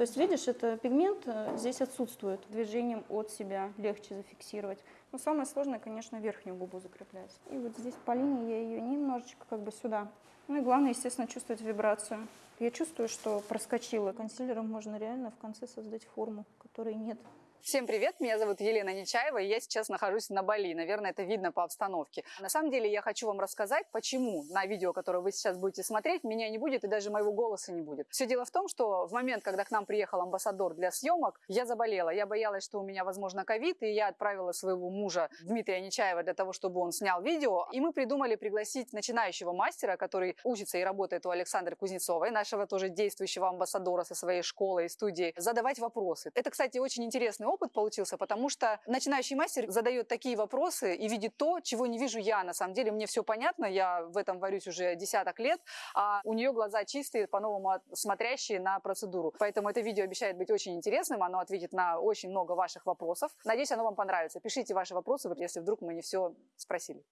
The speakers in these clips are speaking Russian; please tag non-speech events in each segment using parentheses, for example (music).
То есть, видишь, это пигмент э, здесь отсутствует. Движением от себя легче зафиксировать. Но самое сложное, конечно, верхнюю губу закреплять. И вот здесь по линии я ее немножечко как бы сюда. Ну и главное, естественно, чувствовать вибрацию. Я чувствую, что проскочила. Консилером можно реально в конце создать форму, которой нет. Всем привет, меня зовут Елена Нечаева, и я сейчас нахожусь на Бали. Наверное, это видно по обстановке. На самом деле, я хочу вам рассказать, почему на видео, которое вы сейчас будете смотреть, меня не будет и даже моего голоса не будет. Все дело в том, что в момент, когда к нам приехал амбассадор для съемок, я заболела. Я боялась, что у меня, возможно, ковид, и я отправила своего мужа Дмитрия Нечаева для того, чтобы он снял видео. И мы придумали пригласить начинающего мастера, который учится и работает у Александры Кузнецовой, нашего тоже действующего амбассадора со своей школой и студии, задавать вопросы. Это, кстати, очень интересный опыт получился, потому что начинающий мастер задает такие вопросы и видит то, чего не вижу я. На самом деле мне все понятно, я в этом варюсь уже десяток лет, а у нее глаза чистые, по-новому смотрящие на процедуру. Поэтому это видео обещает быть очень интересным, оно ответит на очень много ваших вопросов. Надеюсь, оно вам понравится. Пишите ваши вопросы, если вдруг мы не все спросили.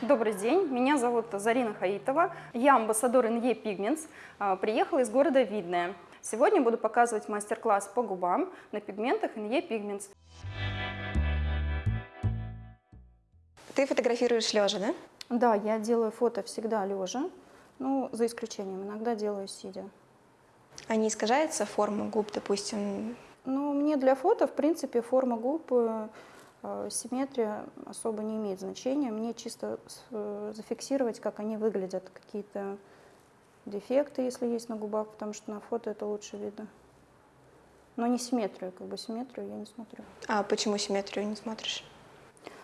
Добрый день, меня зовут Зарина Хаитова, я амбассадор NE Pigments, а, приехала из города Видное. Сегодня буду показывать мастер-класс по губам на пигментах NE Pigments. Ты фотографируешь лежа, да? Да, я делаю фото всегда лежа, ну, за исключением, иногда делаю сидя. А не искажается форма губ, допустим? Ну, мне для фото, в принципе, форма губ, э, э, симметрия особо не имеет значения. Мне чисто э, зафиксировать, как они выглядят, какие-то дефекты, если есть на губах, потому что на фото это лучше видно. Но не симметрию, как бы симметрию я не смотрю. А почему симметрию не смотришь?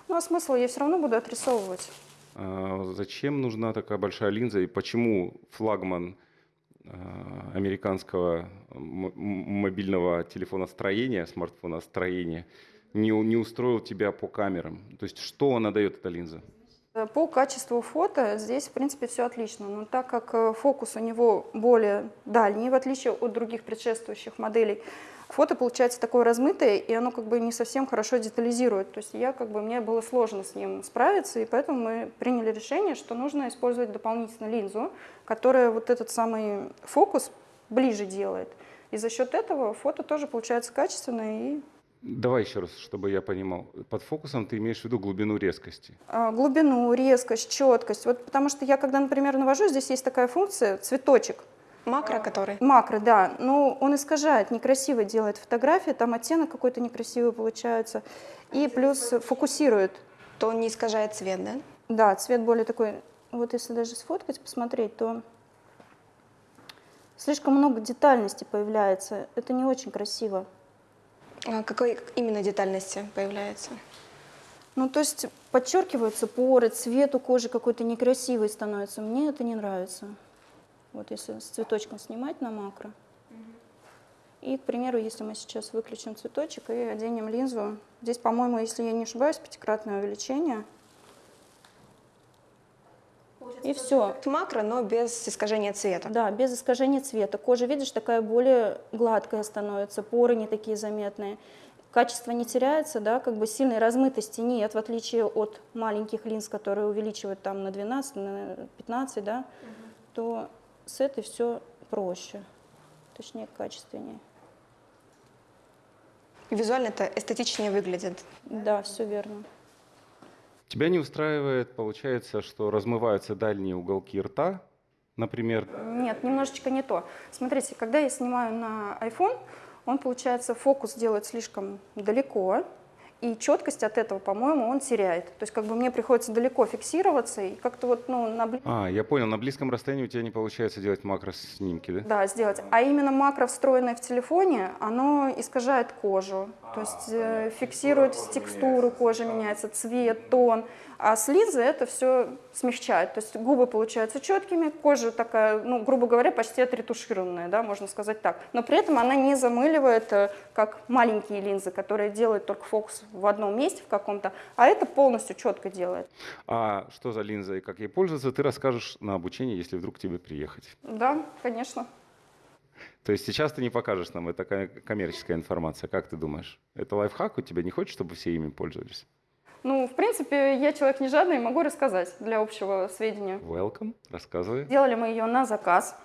Ну а смысл я все равно буду отрисовывать. А зачем нужна такая большая линза и почему флагман а, американского мобильного телефоностроения, смартфоностроения не, не устроил тебя по камерам? То есть что она дает, эта линза? По качеству фото здесь, в принципе, все отлично. Но так как э, фокус у него более дальний, в отличие от других предшествующих моделей, фото получается такое размытое, и оно как бы не совсем хорошо детализирует. То есть я как бы, мне было сложно с ним справиться, и поэтому мы приняли решение, что нужно использовать дополнительно линзу, которая вот этот самый фокус ближе делает. И за счет этого фото тоже получается качественное и Давай еще раз, чтобы я понимал. Под фокусом ты имеешь в виду глубину резкости? А, глубину, резкость, четкость. Вот потому что я, когда, например, навожу, здесь есть такая функция, цветочек. Макро который? Макро, да. Но он искажает, некрасиво делает фотографии, там оттенок какой-то некрасивый получается. И плюс фокусирует. То он не искажает цвет, да? Да, цвет более такой... Вот если даже сфоткать, посмотреть, то слишком много детальности появляется. Это не очень красиво. А какой именно детальности появляется? Ну, то есть подчеркиваются поры, цвет у кожи какой-то некрасивый становится. Мне это не нравится. Вот если с цветочком снимать на макро. И, к примеру, если мы сейчас выключим цветочек и оденем линзу, здесь, по-моему, если я не ошибаюсь, пятикратное увеличение – и все. Макро, но без искажения цвета. Да, без искажения цвета. Кожа, видишь, такая более гладкая становится, поры не такие заметные. Качество не теряется, да, как бы сильной размытости нет, в отличие от маленьких линз, которые увеличивают там на 12, на 15, да, угу. то с этой все проще, точнее качественнее. Визуально это эстетичнее выглядит. Да, все верно. Тебя не устраивает, получается, что размываются дальние уголки рта, например? Нет, немножечко не то. Смотрите, когда я снимаю на iPhone, он, получается, фокус делает слишком далеко, и четкость от этого, по-моему, он теряет. То есть как бы мне приходится далеко фиксироваться и как-то вот, ну, на... А, я понял, на близком расстоянии у тебя не получается делать макроснимки, да? Да, сделать. А именно макро, встроенное в телефоне, оно искажает кожу. То есть э, фиксирует текстуру кожи, меняется цвет, тон. А с линзы это все смягчает. То есть губы получаются четкими, кожа такая, ну, грубо говоря, почти отретушированная, да, можно сказать так. Но при этом она не замыливает, э, как маленькие линзы, которые делают только фокус в одном месте в каком-то, а это полностью четко делает. А что за линза и как ей пользоваться, ты расскажешь на обучении, если вдруг тебе приехать. Да, конечно. То есть сейчас ты не покажешь нам, это коммерческая информация. Как ты думаешь? Это лайфхак у тебя? Не хочешь, чтобы все ими пользовались? Ну, в принципе, я человек не жадный, могу рассказать для общего сведения. Welcome, рассказывай. Делали мы ее на заказ.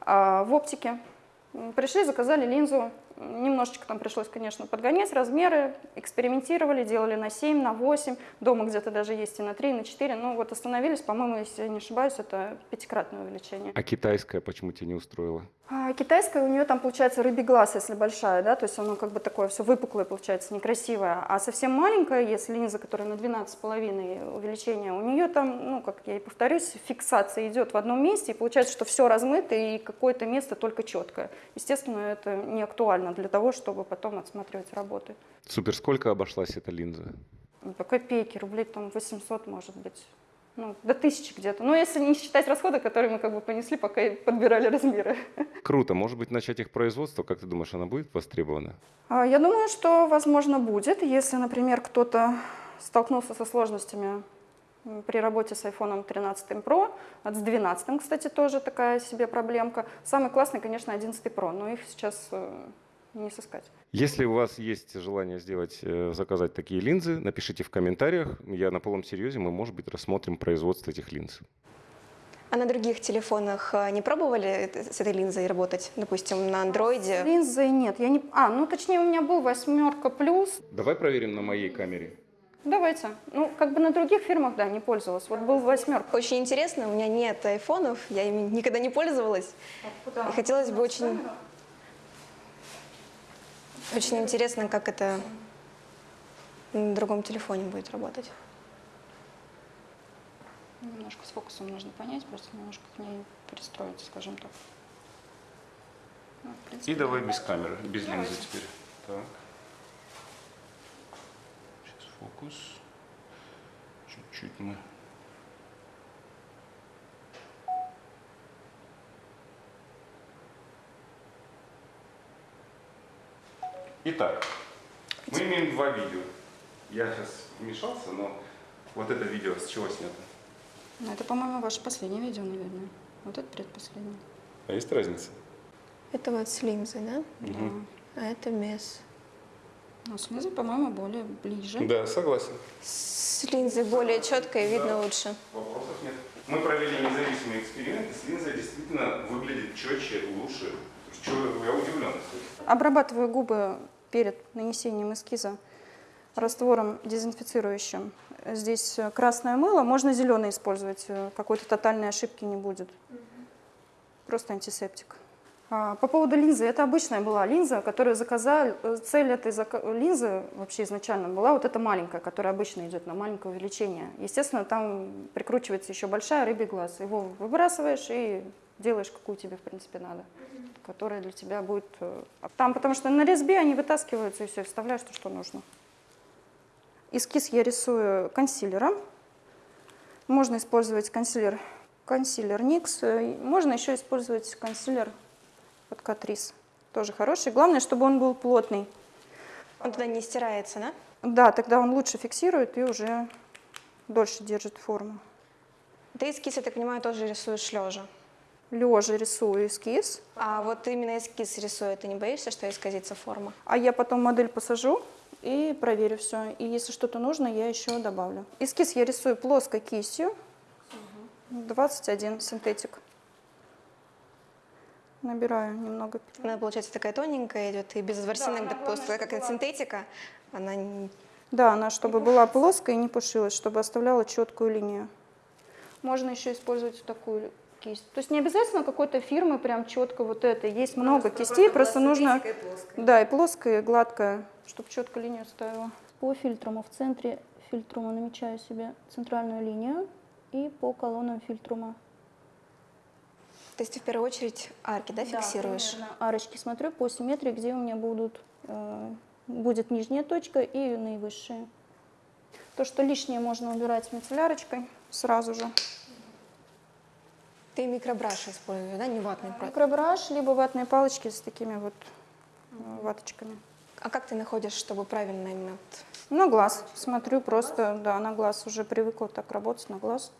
А в оптике пришли, заказали линзу. Немножечко там пришлось, конечно, подгонять размеры, экспериментировали, делали на 7, на 8, дома где-то даже есть и на 3, и на 4. Ну вот остановились, по-моему, если я не ошибаюсь, это пятикратное увеличение. А китайская почему тебя не устроила? А китайская, у нее там получается рыбий глаз, если большая, да, то есть оно как бы такое все выпуклое получается, некрасивое. А совсем маленькая, если линза, которая на 12,5 увеличение, у нее там, ну, как я и повторюсь, фиксация идет в одном месте, и получается, что все размыто, и какое-то место только четкое. Естественно, это не актуально для того, чтобы потом отсматривать работы. Супер, сколько обошлась эта линза? Ну, По копейке, рублей там 800, может быть. Ну, до тысячи где-то. Ну, если не считать расходы, которые мы как бы понесли, пока подбирали размеры. (laughs) Круто. Может быть, начать их производство? Как ты думаешь, она будет востребована? Я думаю, что, возможно, будет, если, например, кто-то столкнулся со сложностями при работе с iPhone 13 Pro, а с 12, кстати, тоже такая себе проблемка. Самый классный, конечно, 11 Pro, но их сейчас э, не сыскать. Если у вас есть желание сделать, э, заказать такие линзы, напишите в комментариях. Я на полном серьезе, мы, может быть, рассмотрим производство этих линз. А на других телефонах э, не пробовали с этой линзой работать? Допустим, на андроиде? Линзы нет, я не... А, ну, точнее, у меня был восьмерка плюс. Давай проверим на моей камере. Давайте. Ну, как бы на других фирмах, да, не пользовалась. Вот был восьмерка. Очень интересно, у меня нет айфонов, я ими никогда не пользовалась. И хотелось бы очень, очень интересно, как это на другом телефоне будет работать. Немножко с фокусом нужно понять, просто немножко к ней пристроиться, скажем так. Ну, принципе, И давай без камеры, без Давайте. линзы теперь. Так. Сейчас фокус. Чуть-чуть мы. Итак, мы имеем два видео. Я сейчас вмешался, но вот это видео с чего снято? Ну, это, по-моему, ваше последнее видео, наверное. Вот это предпоследнее. А есть разница? Это вот с линзой, да? Мгм. А это без. Ну, с линзой, по-моему, более ближе. Да, согласен. С линзой более четко и видно лучше. Вопросов нет. Мы провели независимый эксперимент, и с линзой действительно выглядит четче, лучше. Чего я удивлен. Обрабатываю губы перед нанесением эскиза раствором дезинфицирующим. Здесь э, красное мыло, можно зеленый использовать, э, какой-то тотальной ошибки не будет. Просто антисептик. А, По поводу линзы, это обычная была линза, которую заказали. э, Цель этой линзы вообще изначально была вот эта маленькая, которая обычно идет на маленькое увеличение. Естественно, там прикручивается еще большая рыбий глаз. Его выбрасываешь и делаешь, какую тебе, в принципе, надо которая для тебя будет... э, а Там, потому что на резьбе они вытаскиваются и все, вставляешь то, что нужно. Эскиз я рисую консилером. Можно использовать консилер, консилер Никс. э, Можно еще использовать консилер от Catrice. Тоже хороший. Главное, чтобы он был плотный. Он тогда не стирается, да? Да, тогда он лучше фиксирует и уже дольше держит форму. Ты эскиз, я так понимаю, тоже рисуешь лежа. Лежа рисую эскиз, А вот именно эскиз рисуя, ты не боишься, что исказится форма? А я потом модель посажу и проверю все. И если что-то нужно, я еще добавлю. Эскиз я рисую плоской кистью. 21 синтетик. Набираю немного. Она, получается, такая тоненькая идет, и без ворсинок, да, просто как это синтетика, она не- Да, она чтобы была плоская и не пушилась, чтобы оставляла четкую линию. Можно еще использовать такую кисть. То есть не обязательно какой-то фирмы прям четко вот это. Есть много кистей, просто нужно... Да, и плоская, и гладкая, чтобы четко линию ставила. По фильтруму в центре фильтрума намечаю себе центральную линию и по колоннам фильтрума. То есть ты в первую очередь арки, да, фиксируешь? примерно. Арочки смотрю по симметрии, где у меня будут, э, будет нижняя точка и наивысшая. То, что лишнее, можно убирать мицеллярочкой сразу же. Ты микробраш используешь, да, не ватный просто. Микробраш, либо ватные палочки с такими вот э, ваточками. А как ты находишь, чтобы правильно именно На глаз. Смотрю просто, да, на глаз. Уже привыкла так работать на глаз.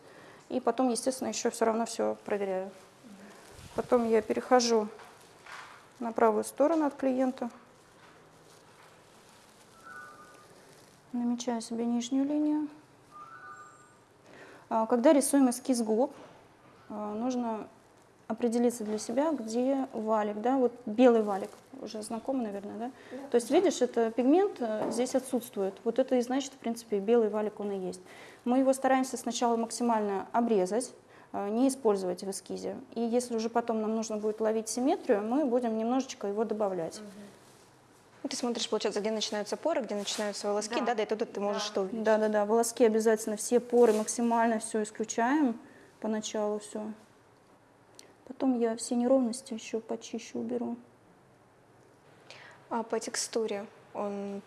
И потом, естественно, еще все равно все проверяю. Потом я перехожу на правую сторону от клиента. Намечаю себе нижнюю линию. А, Когда рисуем эскиз губ, нужно определиться для себя, где валик, да, вот белый валик, уже знакомый, наверное, да? То есть, видишь, это пигмент э, здесь отсутствует. Вот это и значит, в принципе, белый валик он и есть. Мы его стараемся сначала максимально обрезать, э, не использовать в эскизе. И если уже потом нам нужно будет ловить симметрию, мы будем немножечко его добавлять. Ты смотришь, получается, где начинаются поры, где начинаются волоски, да, да, и туда ты можешь что увидеть. Да-да-да, волоски обязательно, все поры максимально все исключаем поначалу все. Потом я все неровности еще почищу, уберу. А по текстуре он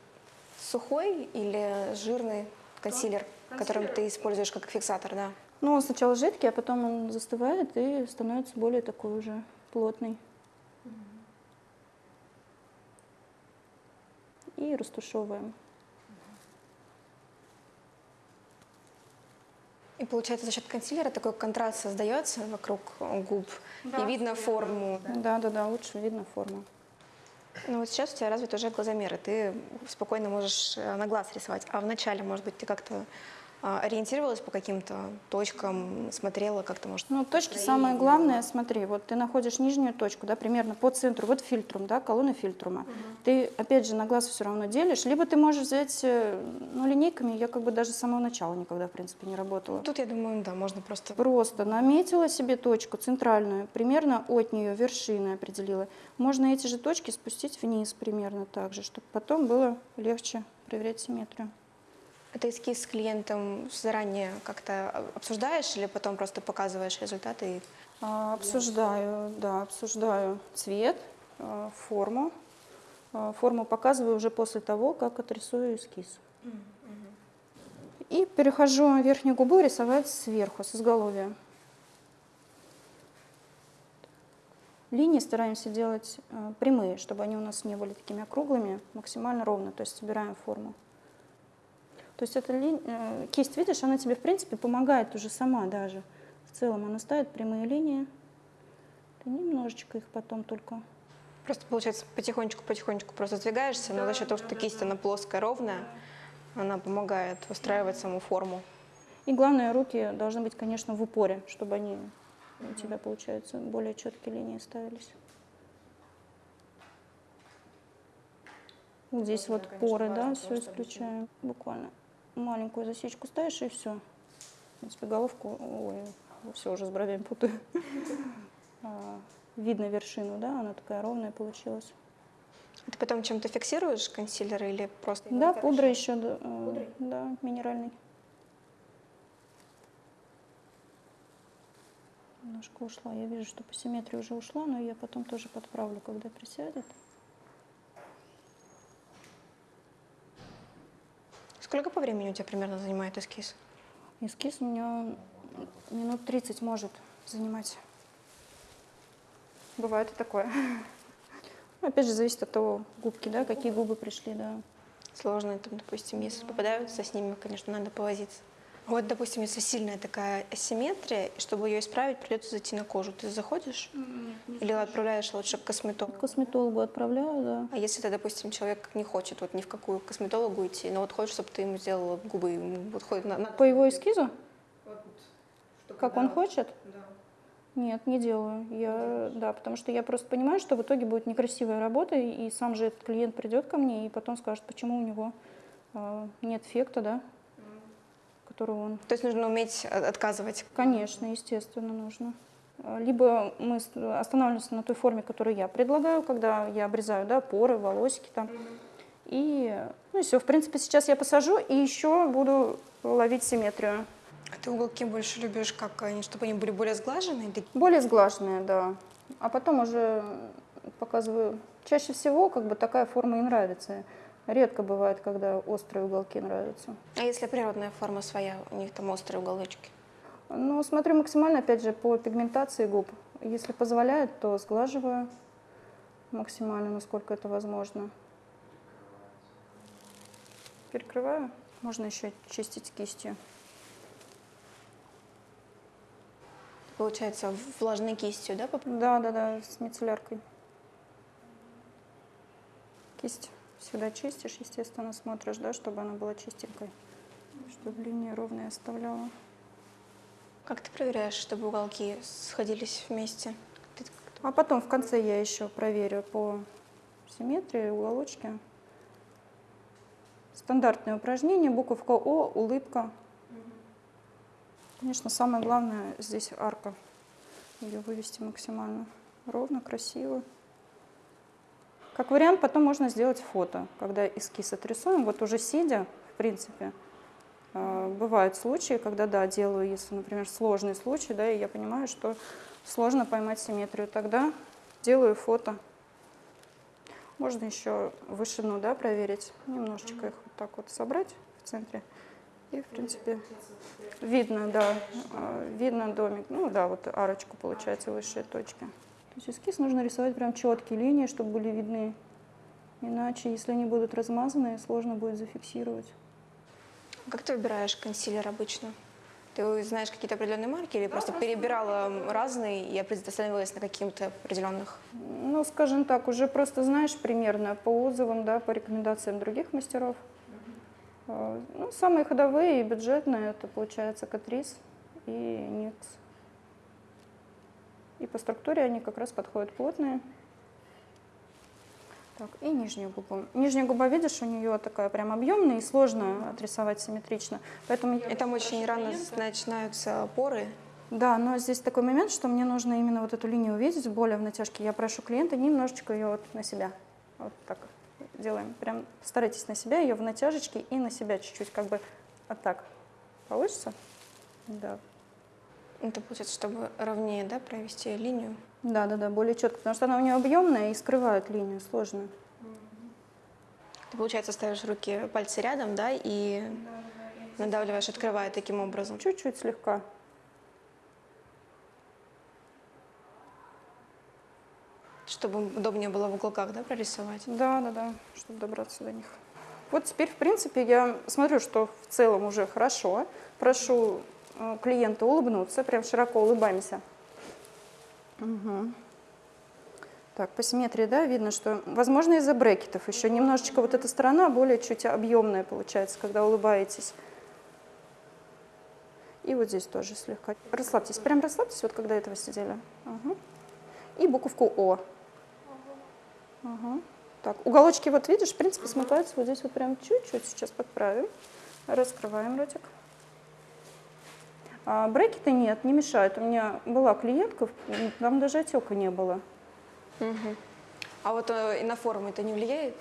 сухой или жирный консилер, которым ты используешь как фиксатор, да? Ну, он сначала жидкий, а потом он застывает и становится более такой уже плотный. И растушевываем. И получается, за счет консилера такой контраст создается вокруг губ, и видно форму. Да-да-да, лучше видно форму. Ну вот сейчас у тебя развит уже глазомер, и ты спокойно можешь э, на глаз рисовать. А вначале, может быть, ты как-то ориентировалась по каким-то точкам, смотрела как-то, может, Ну, точки самое главное, смотри, вот ты находишь нижнюю точку, да, примерно по центру, вот фильтрум, да, колонна фильтрума. Ты, опять же, на глаз все равно делишь, либо ты можешь взять, э, ну, линейками, я как бы даже с самого начала никогда, в принципе, не работала. Тут, я думаю, да, можно просто... Просто наметила себе точку центральную, примерно от нее вершины определила. Можно эти же точки спустить вниз примерно так же, чтобы потом было легче проверять симметрию. Это эскиз с клиентом заранее как-то обсуждаешь или потом просто показываешь результаты? и- А, Обсуждаю, да, обсуждаю цвет, а, форму. А, Форму показываю уже после того, как отрисую эскиз. И перехожу верхнюю губу рисовать сверху, с изголовья. Линии стараемся делать а, прямые, чтобы они у нас не были такими округлыми, максимально ровно, то есть собираем форму. То есть эта линь- э, кисть, видишь, она тебе, в принципе, помогает уже сама даже. В целом она ставит прямые линии. Ты немножечко их потом только... Просто, получается, потихонечку-потихонечку просто сдвигаешься, но за счет того, что кисть, она плоская, ровная, она помогает выстраивать саму форму. И главное, руки должны быть, конечно, в упоре, чтобы они у тебя, получается, более четкие линии ставились. Вот здесь вот поры, да, все исключаем. Буквально маленькую засечку ставишь и все. В принципе, головку, ой, все уже с бровями путаю. (laughs) А, Видно вершину, да, она такая ровная получилась. Ты потом чем-то фиксируешь консилер или просто... Да, пудра еще, да, э, да, минеральный. Немножко ушла. Я вижу, что по симметрии уже ушла, но я потом тоже подправлю, когда присядет. Сколько по времени у тебя примерно занимает эскиз? Эскиз у меня минут 30 может занимать. Бывает и такое. Ну, Опять же, зависит от того, губки, да, какие губы пришли, да. Сложно, там, допустим, если попадаются с ними, конечно, надо повозиться. Вот, допустим, если сильная такая асимметрия, чтобы ее исправить, придется зайти на кожу. Ты заходишь или отправляешь лучше к косметологу? К косметологу отправляю, да. А если ты, допустим, человек не хочет вот ни в какую косметологу идти, но вот хочет, чтобы ты ему сделала губы, ему вот ходит на, на- По его эскизу? Как он хочет? Нет, не делаю. Я, да, потому что я просто понимаю, что в итоге будет некрасивая работа, и сам же этот клиент придет ко мне и потом скажет, почему у него а, нет эффекта, да, которого он То есть нужно уметь от- отказывать. Конечно, естественно, нужно. Либо мы останавливаемся на той форме, которую я предлагаю, когда я обрезаю да, поры, волосики там. И, ну и все. В принципе, сейчас я посажу и еще буду ловить симметрию. А ты уголки больше любишь, как они, чтобы они были более сглаженные? Более сглаженные, да. А потом уже показываю. Чаще всего как бы такая форма и нравится. Редко бывает, когда острые уголки нравятся. А если природная форма своя, у них там острые уголочки? Ну, смотрю максимально, опять же, по пигментации губ. Если позволяет, то сглаживаю максимально, насколько это возможно. Перекрываю. Можно еще чистить кистью. Получается, влажной кистью, да? Да, да, да, с мицелляркой. Кисть всегда чистишь, естественно, смотришь, да, чтобы она была чистенькой. Чтобы линии ровные оставляла. Как ты проверяешь, чтобы уголки сходились вместе? А потом в конце я еще проверю по симметрии, уголочки. Стандартное упражнение, буковка О, улыбка. Конечно, самое главное здесь арка. Ее вывести максимально ровно, красиво. Как вариант, потом можно сделать фото, когда эскиз отрисуем. Вот уже сидя, в принципе, э, бывают случаи, когда, да, делаю, если, например, сложный случай, да, и я понимаю, что сложно поймать симметрию, тогда делаю фото. Можно еще вышину, да, проверить, немножечко их вот так вот собрать в центре. И, в принципе, видно, да, э, видно домик. Ну да, вот арочку, получается, высшие точки. То есть эскиз нужно рисовать прям четкие линии, чтобы были видны. Иначе, если они будут размазанные, сложно будет зафиксировать. Как ты выбираешь консилер обычно? Ты знаешь какие-то определенные марки или просто перебирала разные и остановилась на каких-то определенных? Ну, скажем так, уже просто знаешь примерно по отзывам, да, по рекомендациям других мастеров. Э, Ну, самые ходовые и бюджетные, это получается Катрис и Никс. И по структуре они как раз подходят плотные. Так, и нижнюю губу. Нижняя губа, видишь, у нее такая прям объемная и сложно отрисовать симметрично. Поэтому я И там очень рано начинаются поры. Да, но здесь такой момент, что мне нужно именно вот эту линию увидеть, более в натяжке. Я прошу клиента немножечко ее вот на себя. Вот так делаем. Прям старайтесь на себя, ее в натяжечке и на себя чуть-чуть, как бы вот так. Получится? Да. Это получается, чтобы ровнее да, провести линию. Да, да, да, более четко, потому что она у нее объемная и скрывает линию, сложно. Ты, получается, ставишь руки, пальцы рядом, да, и надавливаешь, открывая таким образом. Чуть-чуть слегка. Чтобы удобнее было в уголках, да, прорисовать? Да, да, да, чтобы добраться до них. Вот теперь, в принципе, я смотрю, что в целом уже хорошо. Прошу э, клиента улыбнуться, прям широко улыбаемся. Мгм. Так, по симметрии, да, видно, что, возможно, из-за брекетов еще немножечко вот эта сторона более чуть объемная получается, когда улыбаетесь. И вот здесь тоже слегка. Расслабьтесь, прям расслабьтесь, вот когда этого сидели. Ага. И буковку О. Ага. Так, уголочки, вот видишь, в принципе, смыкаются вот здесь вот прям чуть-чуть. Сейчас подправим. Раскрываем ротик. А, брекеты нет, не мешают. У меня была клиентка, там даже отека не было. Мгм. А вот э, и на форму это не влияет?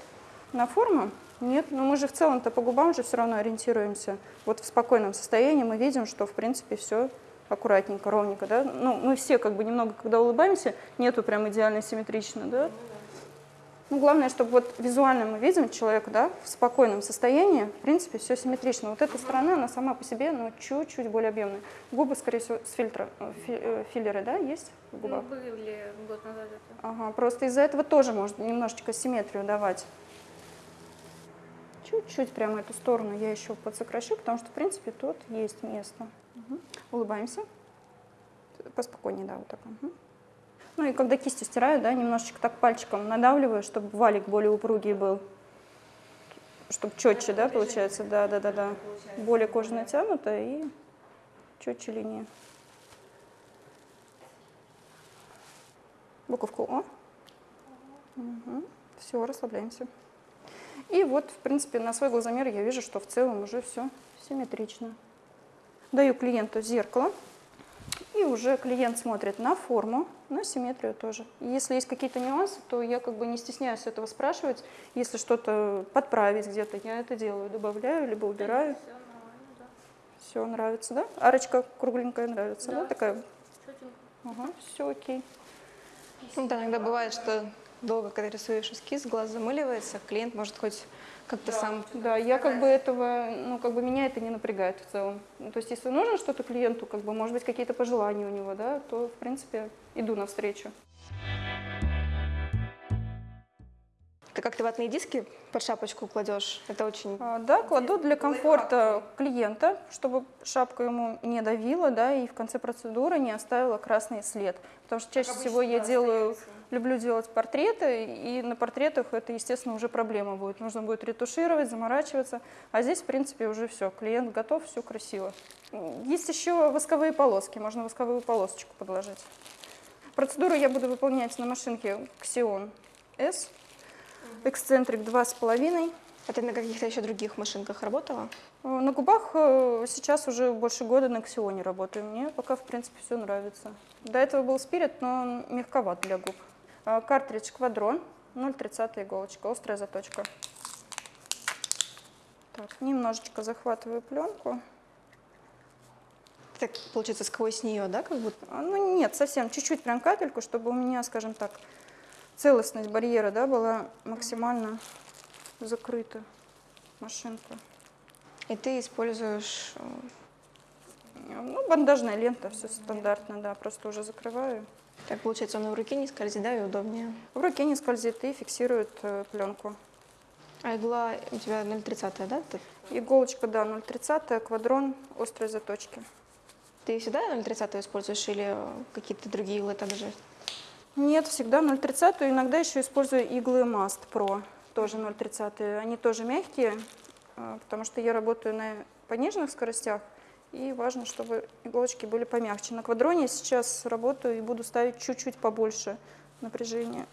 На форму? Нет, но мы же в целом-то по губам же все равно ориентируемся. Вот в спокойном состоянии мы видим, что в принципе все аккуратненько, ровненько, да. Ну, мы все как бы немного, когда улыбаемся, нету прям идеально симметрично, да. Ну, главное, чтобы вот визуально мы видим человека, да, в спокойном состоянии, в принципе, все симметрично. Вот эта сторона, она сама по себе, ну, чуть-чуть более объемная. Губы, скорее всего, с фильтра, э, фи- э, филлеры, да, есть в губах? Ну, были год назад это. Ага, просто из-за этого тоже может немножечко симметрию давать. Чуть-чуть прямо эту сторону я еще подсокращу, потому что, в принципе, тут есть место. Мгм. Улыбаемся. Поспокойнее, да, вот так. Мгм. Ну и когда кистью стираю, да, немножечко так пальчиком надавливаю, чтобы валик более упругий был. Чтобы четче, да, получается, да, да, да, да. Более кожа натянута и четче линия. Буковку О. Все, расслабляемся. И вот, в принципе, на свой глазомер я вижу, что в целом уже все симметрично. Даю клиенту зеркало, и уже клиент смотрит на форму, на симметрию тоже. И Если есть какие-то нюансы, то я как бы не стесняюсь этого спрашивать. Если что-то подправить где-то, я это делаю, добавляю, либо убираю. Все нормально, да. Все нравится, да? Арочка кругленькая нравится, да? Да. Такая, ага, все окей. Ну, да, иногда бывает, что долго, когда рисуешь эскиз, глаз замыливается, клиент может хоть как-то сам... Да, я как бы этого, ну, как бы меня это не напрягает в целом. Ну, то есть, если нужно что-то клиенту, как бы, может быть, какие-то пожелания у него, да, то, в принципе, иду навстречу. Ты как ты ватные диски под шапочку кладешь? Это очень... А, Да, кладу для комфорта клиента, чтобы шапка ему не давила, да, и в конце процедуры не оставила красный след. Потому что чаще всего я делаю, люблю делать портреты, и на портретах это, естественно, уже проблема будет. Нужно будет ретушировать, заморачиваться. А здесь, в принципе, уже все, клиент готов, все красиво. Есть еще восковые полоски, можно восковую полосочку подложить. Процедуру я буду выполнять на машинке Xeon S. Эксцентрик 2,5. А ты на каких-то еще других машинках работала? Э, На губах э, сейчас уже больше года на Ксионе работаю. Мне пока, в принципе, все нравится. До этого был спирит, но он мягковат для губ. Э, Картридж Квадрон, 0,30 иголочка, острая заточка. Так, немножечко захватываю пленку. Так, получается, сквозь нее, да, как будто? А, Ну нет, совсем чуть-чуть прям капельку, чтобы у меня, скажем так, целостность барьера да, была максимально закрыта машинка. И ты используешь... э, Ну, бандажная лента, все стандартно, да, просто уже закрываю. Так, получается, он в руке не скользит, да, и удобнее. В руке не скользит и фиксирует э, пленку. А игла у тебя 0,30, да? Ты, Иголочка, да, 0,30, квадрон, острые заточки. ты всегда 0,30 используешь или э, какие-то другие иглы также? Нет, всегда 0,30, иногда еще использую иглы Mast Pro, тоже 0,30. Они тоже мягкие, э, потому что я работаю на пониженных скоростях, и важно, чтобы иголочки были помягче. На квадроне сейчас работаю и буду ставить чуть-чуть побольше напряжения.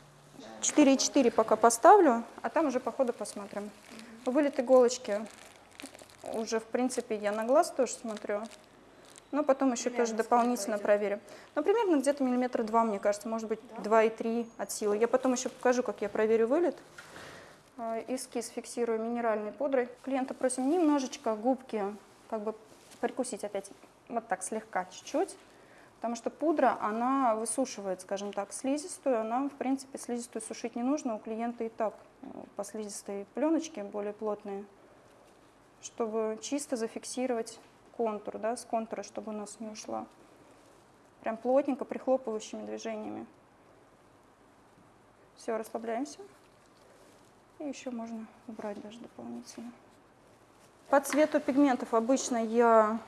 4,4 пока поставлю, а там уже по ходу посмотрим. Вылет иголочки уже, в принципе, я на глаз тоже смотрю. Но потом еще тоже дополнительно проверю. Ну, примерно где-то миллиметра два, мне кажется, может быть, два и три от силы. Я потом еще покажу, как я проверю вылет. А, Эскиз фиксирую минеральной пудрой. Клиента просим немножечко губки как бы прикусить опять, вот так слегка, чуть-чуть. Потому что пудра, она высушивает, скажем так, слизистую. Она, в принципе, слизистую сушить не нужно. У клиента и так э, по слизистой пленочке более плотные. Чтобы чисто зафиксировать контур, да, с контура, чтобы у нас не ушла. Прям плотненько, прихлопывающими движениями. Все, расслабляемся. И еще можно убрать даже дополнительно. По цвету пигментов обычно я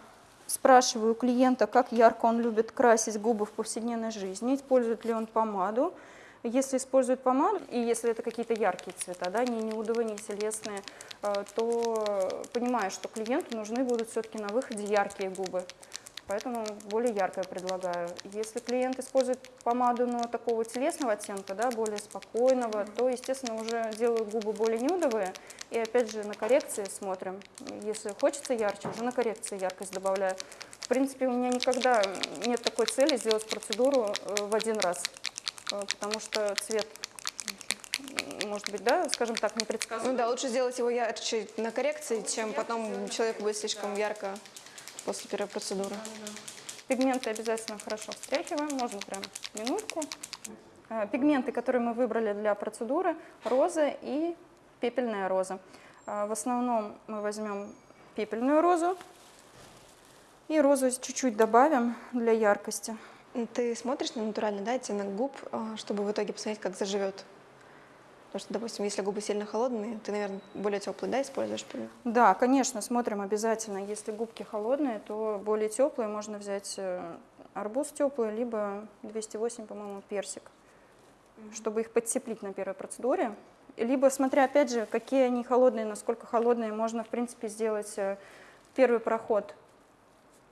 спрашиваю клиента, как ярко он любит красить губы в повседневной жизни, использует ли он помаду. Если использует помаду, и если это какие-то яркие цвета, да, не нюдовые, не телесные, э, то понимаю, что клиенту нужны будут все-таки на выходе яркие губы. Поэтому более яркое предлагаю. Если клиент использует помаду, но такого телесного оттенка, да, более спокойного, то, естественно, уже делаю губы более нюдовые. И опять же на коррекции смотрим. Если хочется ярче, уже на коррекции яркость добавляю. В принципе, у меня никогда нет такой цели сделать процедуру э, в один раз. Э, Потому что цвет, может быть, да, скажем так, Ну непредсказуемый. да, лучше сделать его ярче на коррекции, чем потом человеку будет слишком ярко после первой процедуры. Пигменты обязательно хорошо встряхиваем, можно прям минутку. Э, Пигменты, которые мы выбрали для процедуры, роза и пепельная роза. Э, В основном мы возьмем пепельную розу и розу чуть-чуть добавим для яркости. Ты смотришь на натуральный да, оттенок губ, а, чтобы в итоге посмотреть, как заживет. Потому что, допустим, если губы сильно холодные, ты, наверное, более теплый, да, используешь? при- Да, конечно, смотрим обязательно. Если губки холодные, то более теплые можно взять э, арбуз теплый, либо 208, по-моему, персик, чтобы их подтеплить на первой процедуре. Либо, смотря, опять же, какие они холодные, насколько холодные, можно, в принципе, сделать э, первый проход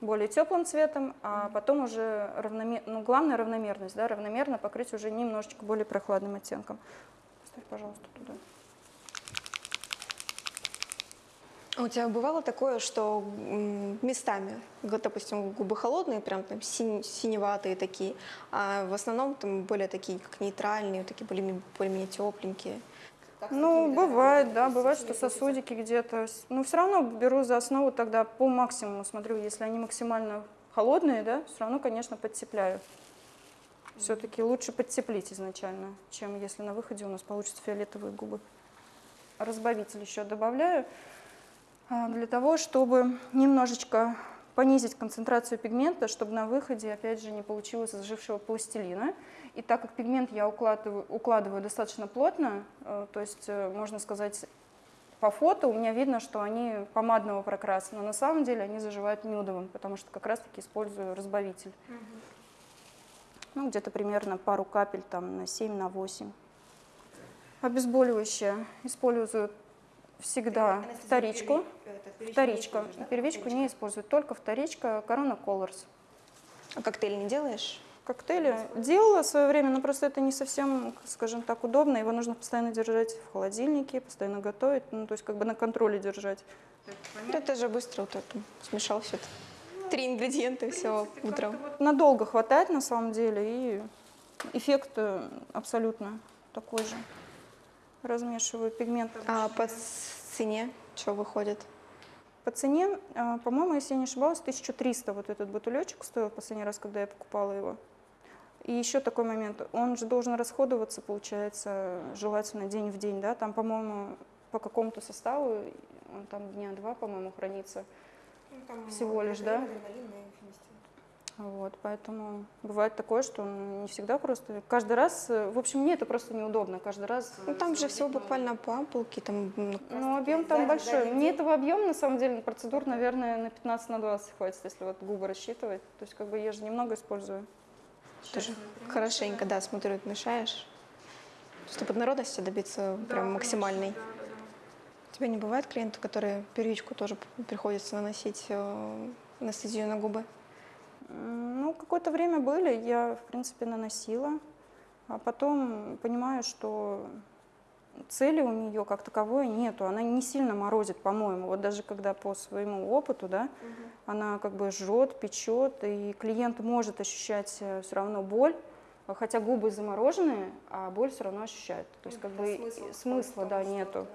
более теплым цветом, а потом уже равномерно, ну, главное равномерность, да, равномерно покрыть уже немножечко более прохладным оттенком. Поставь, пожалуйста, туда. А у тебя бывало такое, что местами, допустим, губы холодные, прям там синь- синеватые такие, а в основном там более такие, как нейтральные, такие более, более тепленькие? Ну, бывает, да, бывает, что сосудики где-то. Ну, все равно беру за основу тогда по максимуму, смотрю, если они максимально холодные, да, все равно, конечно, подтепляю. Все-таки лучше подтеплить изначально, чем если на выходе у нас получатся фиолетовые губы. Разбавитель еще добавляю а, для того, чтобы немножечко понизить концентрацию пигмента, чтобы на выходе, опять же, не получилось зажившего пластилина. И так как пигмент я укладываю, укладываю достаточно плотно, э, то есть, э, можно сказать, по фото у меня видно, что они помадного прокраса, но на самом деле они заживают нюдовым, потому что как раз-таки использую разбавитель. Ну, где-то примерно пару капель там на 7, на 8. Обезболивающее использую всегда вторичку. Вторичка. Первичку не использую, только вторичка Corona Colors. А коктейль не делаешь? коктейли. Делала в свое время, но просто это не совсем, скажем так, удобно. Его нужно постоянно держать в холодильнике, постоянно готовить, ну, то есть как бы на контроле держать. Ну, Это же быстро вот это смешал все это. Три ингредиента все утром. Надолго хватает на самом деле, и эффект э, абсолютно такой же. Размешиваю пигмент. А по цене что выходит? По цене, э, по-моему, если я не ошибалась, 1300 вот этот бутылечек стоил последний раз, когда я покупала его. И еще такой момент, он же должен расходоваться, получается, желательно день в день, да, там, по-моему, по какому-то составу, он там дня два, по-моему, хранится. Всего лишь, да? Вот, поэтому бывает такое, что он не всегда просто... Каждый раз, э, в общем, мне это просто неудобно, каждый раз... Ну, там же всего буквально по ампулке, там ну, Ну, объем там большой. Мне этого объема, на самом деле, процедур, наверное, на 15 на 20 хватит, если вот губы рассчитывать. То есть, как бы, я же немного использую. тоже хорошенько, да, смотрю, мешаешь. Чтобы однородности добиться прям максимальной. Тебя не бывает клиентов, которые первичку тоже приходится наносить э, анестезию на губы? Ну, какое-то время были, я, в принципе, наносила. А потом понимаю, что цели у нее как таковой нету. Она не сильно морозит, по-моему. Вот даже когда по своему опыту, да, она как бы жжет, печет, и клиент может ощущать все равно боль, а хотя губы замороженные, а боль все равно ощущает. То есть как бы и- смысла, да, нету.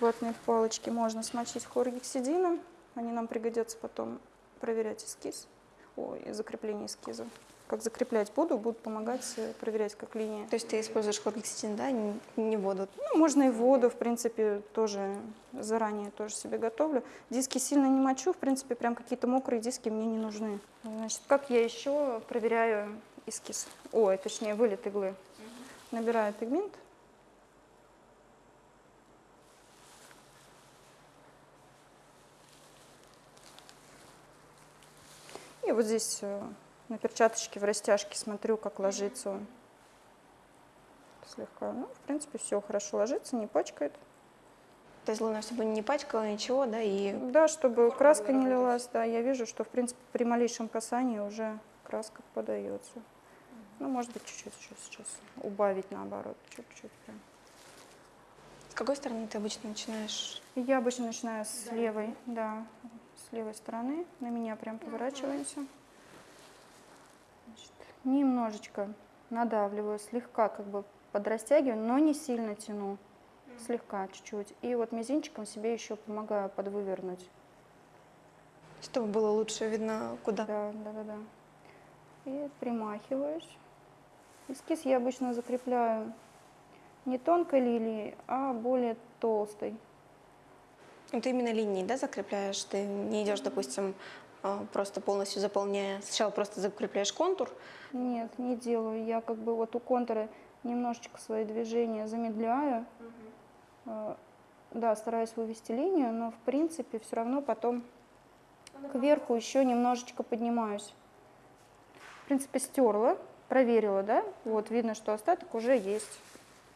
Ватные палочки можно смочить хлоргексидином, они нам пригодятся потом проверять эскиз, ой, закрепление эскиза. Как закреплять буду, будут помогать э, проверять как линия. То есть ты используешь хлоргексидин, да, не, не воду? Ну, можно и воду, в принципе, тоже заранее тоже себе готовлю. Диски сильно не мочу, в принципе, прям какие-то мокрые диски мне не нужны. Значит, как я еще проверяю эскиз? Ой, точнее, вылет иглы. Набираю пигмент. И вот здесь э, на перчаточке в растяжке смотрю, как ложится он. Слегка. Ну, в принципе, все хорошо ложится, не пачкает. То есть главное, чтобы не пачкало ничего, да, и Да, чтобы краска не лилась, да, я вижу, что, в принципе, при малейшем касании уже краска подается. Ну, может быть, чуть-чуть еще сейчас убавить, наоборот, чуть-чуть прям. с какой стороны ты обычно начинаешь? Я обычно начинаю с левой, да, с левой стороны. На меня прям поворачиваемся. Значит, немножечко надавливаю, слегка как бы подрастягиваю, но не сильно тяну. Слегка, чуть-чуть. И вот мизинчиком себе еще помогаю подвывернуть. Чтобы было лучше видно, куда. Да, да, да, да. И примахиваюсь. Эскиз я обычно закрепляю не тонкой лилией, а более толстой. Ну, ты именно линии, да, закрепляешь? Ты не идешь, допустим, а, просто полностью заполняя. Сначала просто закрепляешь контур, Нет, не делаю. Я как бы вот у контура немножечко свои движения замедляю. Э, Да, стараюсь вывести линию, но в принципе все равно потом кверху еще немножечко поднимаюсь. В принципе, стерла, проверила, да? Вот видно, что остаток уже есть.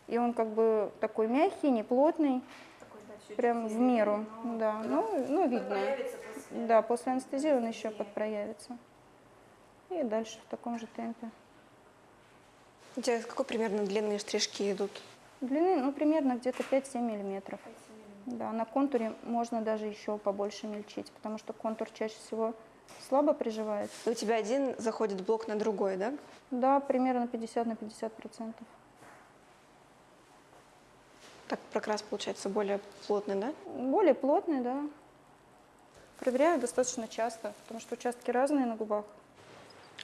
И он как бы такой мягкий, не плотный, прям в меру. Да, ну, ну видно. Да, после анестезии он еще подпроявится. И дальше в таком же темпе. У тебя какой примерно длинные стрижки идут? Длины, ну, примерно где-то 5-7 миллиметров. Да, на контуре можно даже еще побольше мельчить, потому что контур чаще всего слабо приживается. У тебя один заходит блок на другой, да? Да, примерно 50 на 50 процентов. Так прокрас получается более плотный, да? Более плотный, да. Проверяю достаточно часто, потому что участки разные на губах.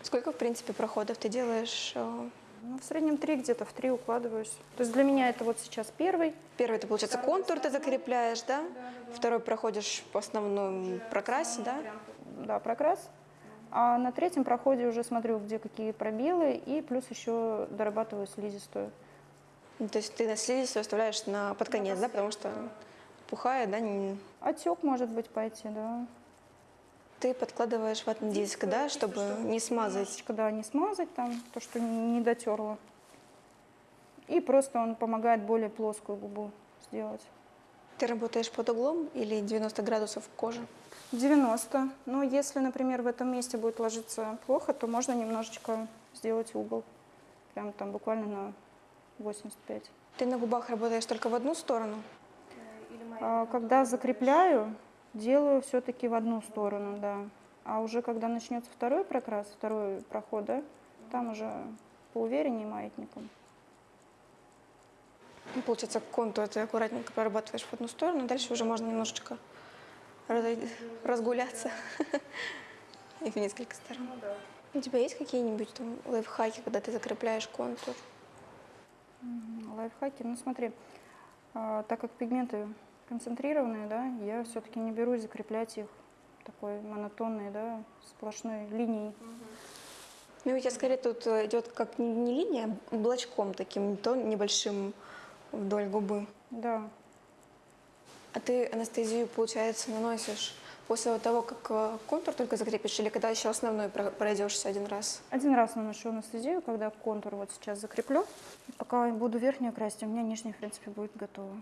Сколько, в принципе, проходов ты делаешь? э, Ну, в среднем три, где-то в три укладываюсь. То есть для меня это вот сейчас первый. Первый, это, получается, контур ты закрепляешь, да? Второй проходишь по основному прокрасе, да? Да, прокрас. А на третьем проходе уже смотрю, где какие пробелы, и плюс еще дорабатываю слизистую. Ну, То есть ты на слизистую оставляешь на под конец, да? Потому что пухая, да? не- Отек может быть пойти, да. Ты подкладываешь ватный диск, да, чтобы не смазать. Да, не смазать там, то, что не дотерла. И просто он помогает более плоскую губу сделать. Ты работаешь под углом или 90 градусов кожи? 90. Но если, например, в этом месте будет ложиться плохо, то можно немножечко сделать угол. Прям там буквально на 85. Ты на губах работаешь только в одну сторону? А когда закрепляю, делаю все-таки в одну сторону, да. А уже когда начнется второй прокрас, второй проход, да, там уже поувереннее маятником. Ну, получается, контур ты аккуратненько прорабатываешь в одну сторону, дальше уже можно немножечко разгуляться (laughs) и в несколько сторон. У тебя есть какие-нибудь там лайфхаки, когда ты закрепляешь контур? Лайфхаки, ну смотри, а, так как пигменты концентрированные, да, я все-таки не берусь закреплять их такой монотонной, да, сплошной линией. Ну, у тебя скорее тут э, идет как не, не линия, а облачком таким, то небольшим вдоль губы. Да, А ты анестезию, получается, наносишь после того, как э, контур только закрепишь, или когда еще основной про- пройдешься один раз? один раз наношу анестезию, когда контур вот сейчас закреплю. И пока буду верхнюю красить, у меня нижняя, в принципе, будет готова.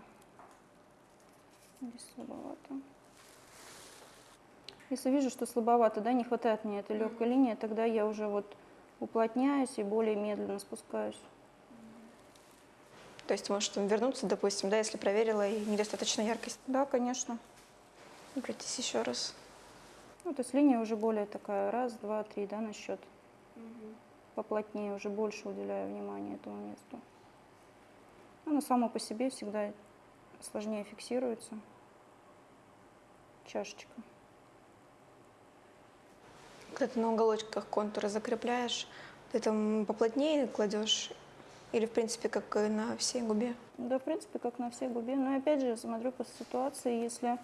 Здесь слабовато. Если вижу, что слабовато, да, не хватает мне этой легкой линии, тогда я уже вот уплотняюсь и более медленно спускаюсь. То есть можешь там вернуться, допустим, да, если проверила и недостаточно яркость. Да, конечно. Обратись еще раз. Ну, то есть линия уже более такая, раз, два, три, да, на счет. Поплотнее, уже больше уделяю внимания этому месту. Оно само по себе всегда сложнее фиксируется. Чашечка. Когда ты на уголочках контура закрепляешь, ты там поплотнее кладешь или, в принципе, как на всей губе? Да, в принципе, как на всей губе. Но опять же, смотрю по ситуации, если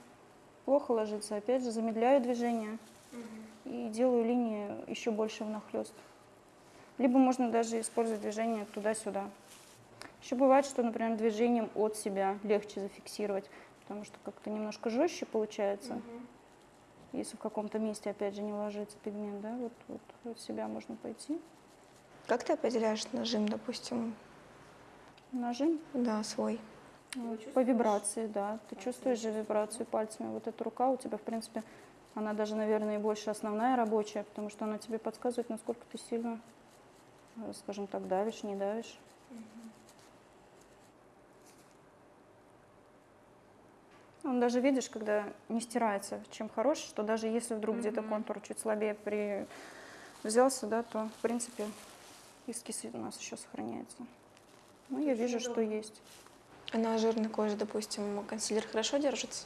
плохо ложится, опять же, замедляю движение и делаю линии еще больше внахлёст. Либо можно даже использовать движение туда-сюда. Еще бывает, что, например, движением от себя легче зафиксировать, потому что как-то немножко жестче получается. Если в каком-то месте, опять же, не ложится пигмент, да, вот, вот от себя можно пойти. Как ты определяешь нажим, допустим, Нажим да, свой? По вибрации, да. Ты чувствуешь же вибрацию пальцами. Вот эта рука у тебя, в принципе, она даже, наверное, и больше основная рабочая, потому что она тебе подсказывает, насколько ты сильно, э, скажем так, давишь, не давишь. Он даже видишь, когда не стирается, чем хорош, что даже если вдруг где-то контур чуть слабее при... взялся, да, то, в принципе, эскиз у нас еще сохраняется. Ну, я вижу, что есть. А на жирной коже, допустим, консилер хорошо держится?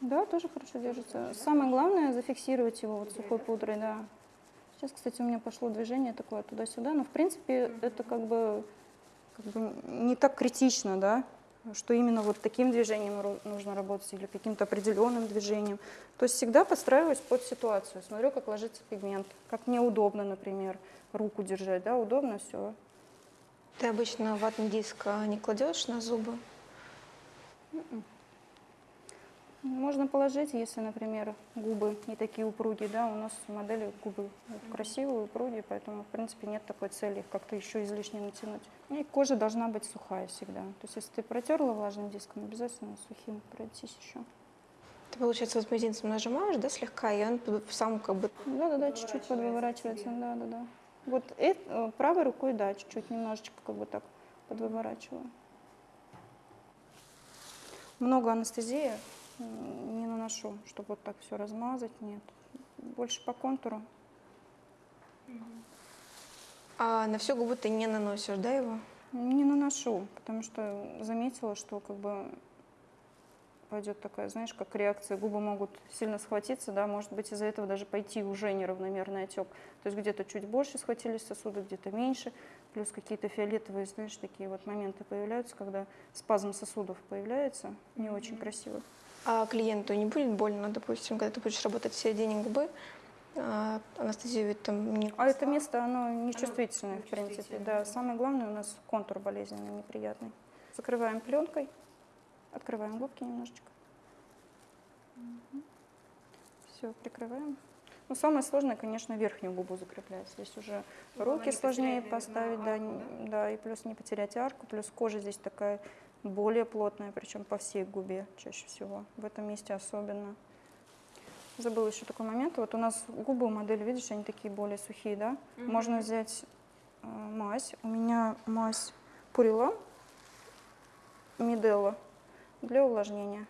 Да, тоже хорошо держится. Самое главное зафиксировать его вот сухой пудрой, да. Сейчас, кстати, у меня пошло движение такое туда-сюда, но в принципе это как бы, как бы не так критично, да, что именно вот таким движением нужно работать или каким-то определенным движением. То есть всегда подстраиваюсь под ситуацию, смотрю, как ложится пигмент, как мне удобно, например, руку держать, да, удобно, все. Ты обычно ватный диск а, не кладешь на зубы? Можно положить, если, например, губы не такие упругие, да, у нас модели губы красивые, упругие, поэтому, в принципе, нет такой цели их как-то еще излишне натянуть. И кожа должна быть сухая всегда. То есть, если ты протерла влажным диском, обязательно сухим пройтись еще. Ты, получается, вот мизинцем нажимаешь, да, слегка, и он сам как бы... Да-да-да, чуть-чуть подвыворачивается, да-да-да. Вот эт- э, правой рукой, да, чуть-чуть немножечко как бы так подвыворачиваю. Много анестезии не наношу, чтобы вот так все размазать, нет. Больше по контуру. А на всю губу ты не наносишь, да, его? Не наношу, потому что заметила, что как бы пойдет такая, знаешь, как реакция, губы могут сильно схватиться, да, может быть из-за этого даже пойти уже неравномерный отек. То есть где-то чуть больше схватились сосуды, где-то меньше, плюс какие-то фиолетовые, знаешь, такие вот моменты появляются, когда спазм сосудов появляется, не очень красиво. А клиенту не будет больно, допустим, когда ты будешь работать в середине губы, а анестезию ведь там не... А это место, оно нечувствительное, в принципе, да. Самое главное у нас контур болезненный, неприятный. Закрываем пленкой, открываем губки немножечко. Все, прикрываем. Ну, самое сложное, конечно, верхнюю губу закреплять. Здесь уже руки сложнее поставить, да, не- да, и плюс не потерять арку, плюс кожа здесь такая более плотная, причем по всей губе чаще всего, в этом месте особенно. забыла еще такой момент. Вот у нас губы у модели, видишь, они такие более сухие, да? Можно взять э, мазь. У меня мазь Пурила Миделла для увлажнения.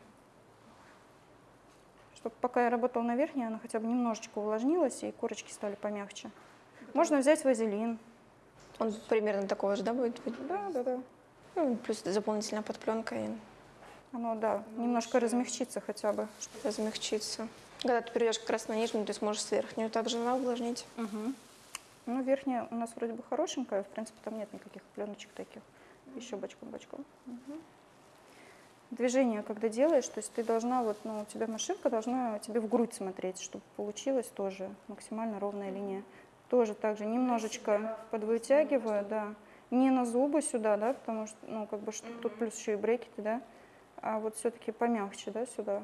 Чтобы пока я работала на верхней, она хотя бы немножечко увлажнилась, и корочки стали помягче. Можно взять вазелин. Он примерно такого же, да, будет? Да, да, да. Ну, плюс дополнительная подпленка и Оно, да, немножко размягчится хотя бы. размягчится. Когда ты перейдешь как раз на нижнюю, ты сможешь с верхнюю также да, увлажнить. Ну, верхняя у нас вроде бы хорошенькая, в принципе, там нет никаких пленочек таких. Еще бочком-бочком. Движение, когда делаешь, то есть ты должна, вот, ну, у тебя машинка должна тебе в грудь смотреть, чтобы получилась тоже максимально ровная линия. Тоже так же немножечко подвытягиваю, да. Не на зубы сюда, да, потому что, ну, как бы, что тут плюс еще и брекеты, да. А вот все-таки помягче, да, сюда.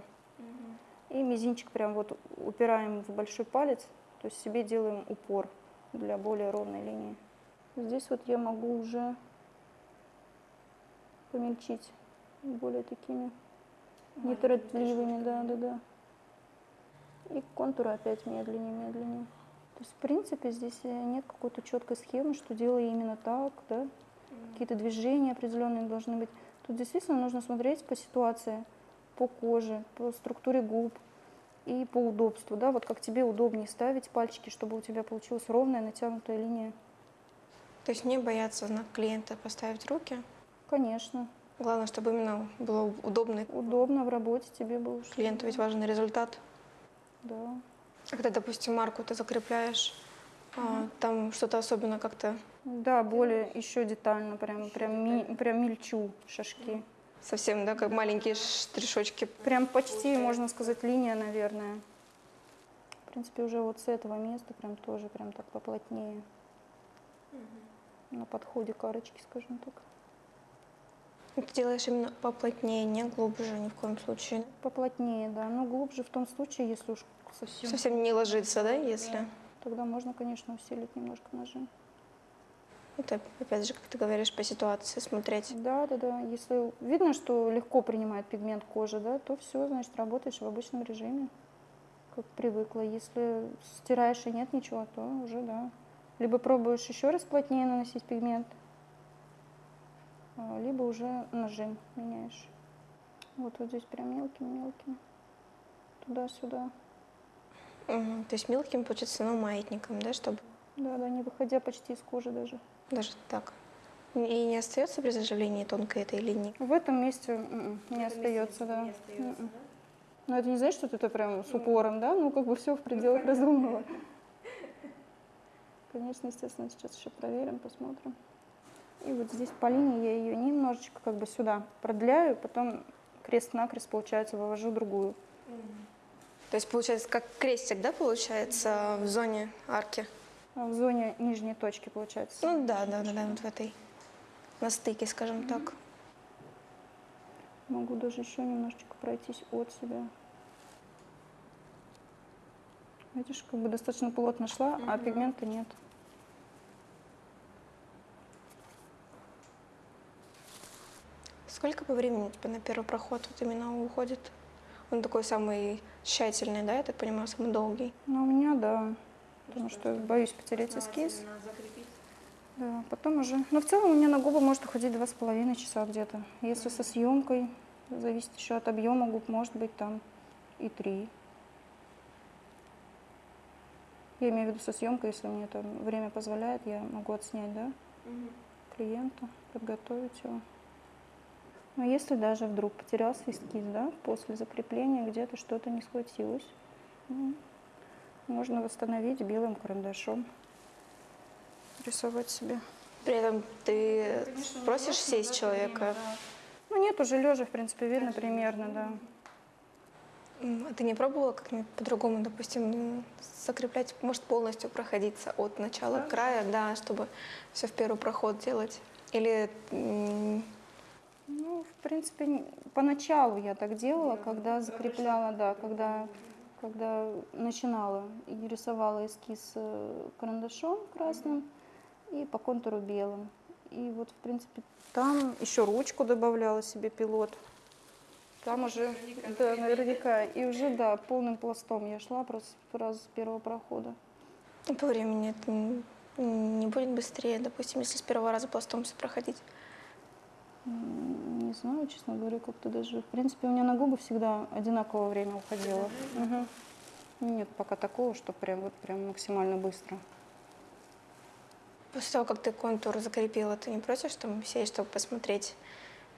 И мизинчик прям вот упираем в большой палец, то есть себе делаем упор для более ровной линии. Здесь вот я могу уже помельчить более такими неторопливыми, да, да, да. И контуры опять медленнее, медленнее. То есть, в принципе, здесь э, нет какой-то четкой схемы, что делай именно так, да. Какие-то движения определенные должны быть. Тут действительно нужно смотреть по ситуации, по коже, по структуре губ и по удобству, да, вот как тебе удобнее ставить пальчики, чтобы у тебя получилась ровная натянутая линия. То есть не бояться на клиента поставить руки. Конечно, Главное, чтобы именно было удобно. удобно в работе тебе было. Клиенту ведь важен результат. Да. А Когда, допустим, марку ты закрепляешь, а, там что-то особенно как-то Да, более еще детально, прям, прям, ми- прям мельчу шажки. совсем, да, как маленькие штришочки. Прям почти, можно сказать, линия, наверное. В принципе, уже вот с этого места прям тоже прям так поплотнее. На подходе карочки, скажем так. Ты делаешь именно поплотнее, не глубже ни в коем случае. Поплотнее, да. Но глубже в том случае, если уж совсем... Совсем не ложится, да, если... Тогда можно, конечно, усилить немножко нажим. Это, опять же, как ты говоришь, по ситуации смотреть. Да, да, да. Если видно, что легко принимает пигмент кожи, да, то все, значит, работаешь в обычном режиме, как привыкла. Если стираешь и нет ничего, то уже да. Либо пробуешь еще раз плотнее наносить пигмент, либо уже нажим меняешь. Вот, вот здесь прям мелким-мелким. Туда-сюда. Мгм. То есть мелким, получается, но маятником, да, чтобы Да, да, не выходя почти из кожи даже. даже так. И не остается при заживлении тонкой этой линии. В этом месте м-м, не остается, да. М-м. Но это не значит, что это прям с упором, да? Ну, как бы все в пределах разумного. Конечно, естественно, сейчас еще проверим, посмотрим. И вот здесь по линии я ее немножечко как бы сюда продляю, потом крест-накрест, получается, вывожу другую. То есть, получается, как крестик, да, получается, в зоне арки? А В зоне нижней точки, получается. Ну да, да, да, да, вот в этой, на стыке, скажем так. Могу даже еще немножечко пройтись от себя. Видишь, как бы достаточно плотно шла, а пигмента нет. Сколько по времени у тебя на первый проход вот именно уходит? Он такой самый тщательный, да, я так понимаю, самый долгий. Ну, у меня, да. Потому что боюсь потерять эскиз. Да, потом уже. Но в целом у меня на губы может уходить два с половиной часа где-то. Если со съемкой, зависит еще от объема губ, может быть там и три. Я имею в виду со съемкой, если мне там время позволяет, я могу отснять, да, клиента, подготовить его. Но если даже вдруг потерялся эскиз, да, после закрепления где-то что-то не схватилось, ну, можно восстановить белым карандашом, рисовать себе. При этом ты просишь сесть человека, Ну нет, уже лежа, в принципе, видно примерно, да. А ты не пробовала как-нибудь по-другому, допустим, закреплять, может полностью проходиться от начала к краю, да, чтобы все в первый проход делать? Или Ну, в принципе, поначалу я так делала, когда закрепляла, да, когда, когда начинала и рисовала эскиз э, карандашом красным и по контуру белым. И вот, в принципе, там еще ручку добавляла себе пилот. Там уже, да, наверняка. И уже, да, полным пластом я шла просто сразу с первого прохода. И по времени это не будет быстрее, допустим, если с первого раза пластом все проходить. Не знаю, честно говоря, как-то даже... В принципе, у меня на губы всегда одинаковое время уходило. Мгм. Нет пока такого, что прям вот прям максимально быстро. После того, как ты контур закрепила, ты не против там сесть, чтобы посмотреть,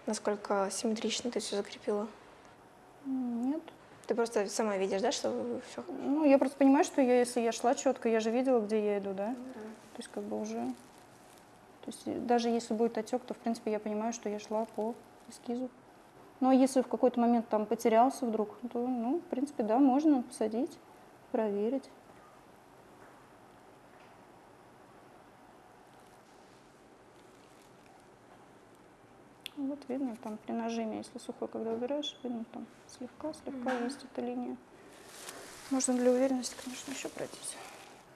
насколько симметрично ты все закрепила? Нет. Ты просто сама видишь, да, что все Ну, я просто понимаю, что я, если я шла четко, я же видела, где я иду, да? То есть как бы уже... То есть даже если будет отек, то, в принципе, я понимаю, что я шла по эскизу. Ну, а если в какой-то момент там потерялся вдруг, то, ну, в принципе, да, можно посадить, проверить. Вот видно там при нажиме, если сухой, когда убираешь, видно там слегка-слегка есть эта линия. Можно для уверенности, конечно, еще пройтись.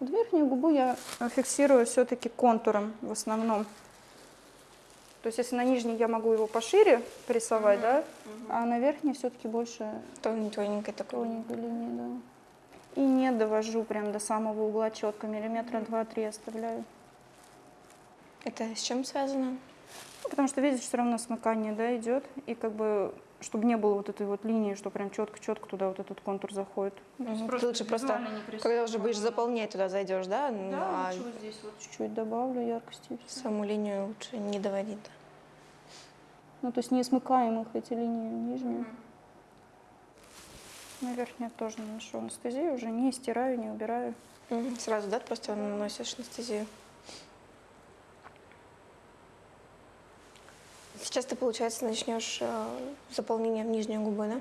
Вот верхнюю губу я фиксирую все-таки контуром в основном. То есть если на нижней я могу его пошире порисовать, да, а на верхней все-таки больше тоненькой такой. тоненькой линии, да. И не довожу прям до самого угла четко, миллиметра два-три оставляю. Это с чем связано? Ну, потому что, видишь, все равно смыкание, да, идет, и как бы, чтобы не было вот этой вот линии, что прям четко-четко туда вот этот контур заходит. Ну, то есть Мгм. Ты лучше просто, когда уже будешь заполнять, туда зайдешь, да? Ну, Да, а лучше вот здесь вот чуть-чуть добавлю яркости. саму линию лучше не доводить. да. Ну, то есть не смыкаем их, эти линии нижние. На верхнюю тоже наношу анестезию, уже не стираю, не убираю. Мгм. Сразу, да, просто наносишь анестезию. Сейчас ты, получается, начнешь э, заполнением нижней губы, да?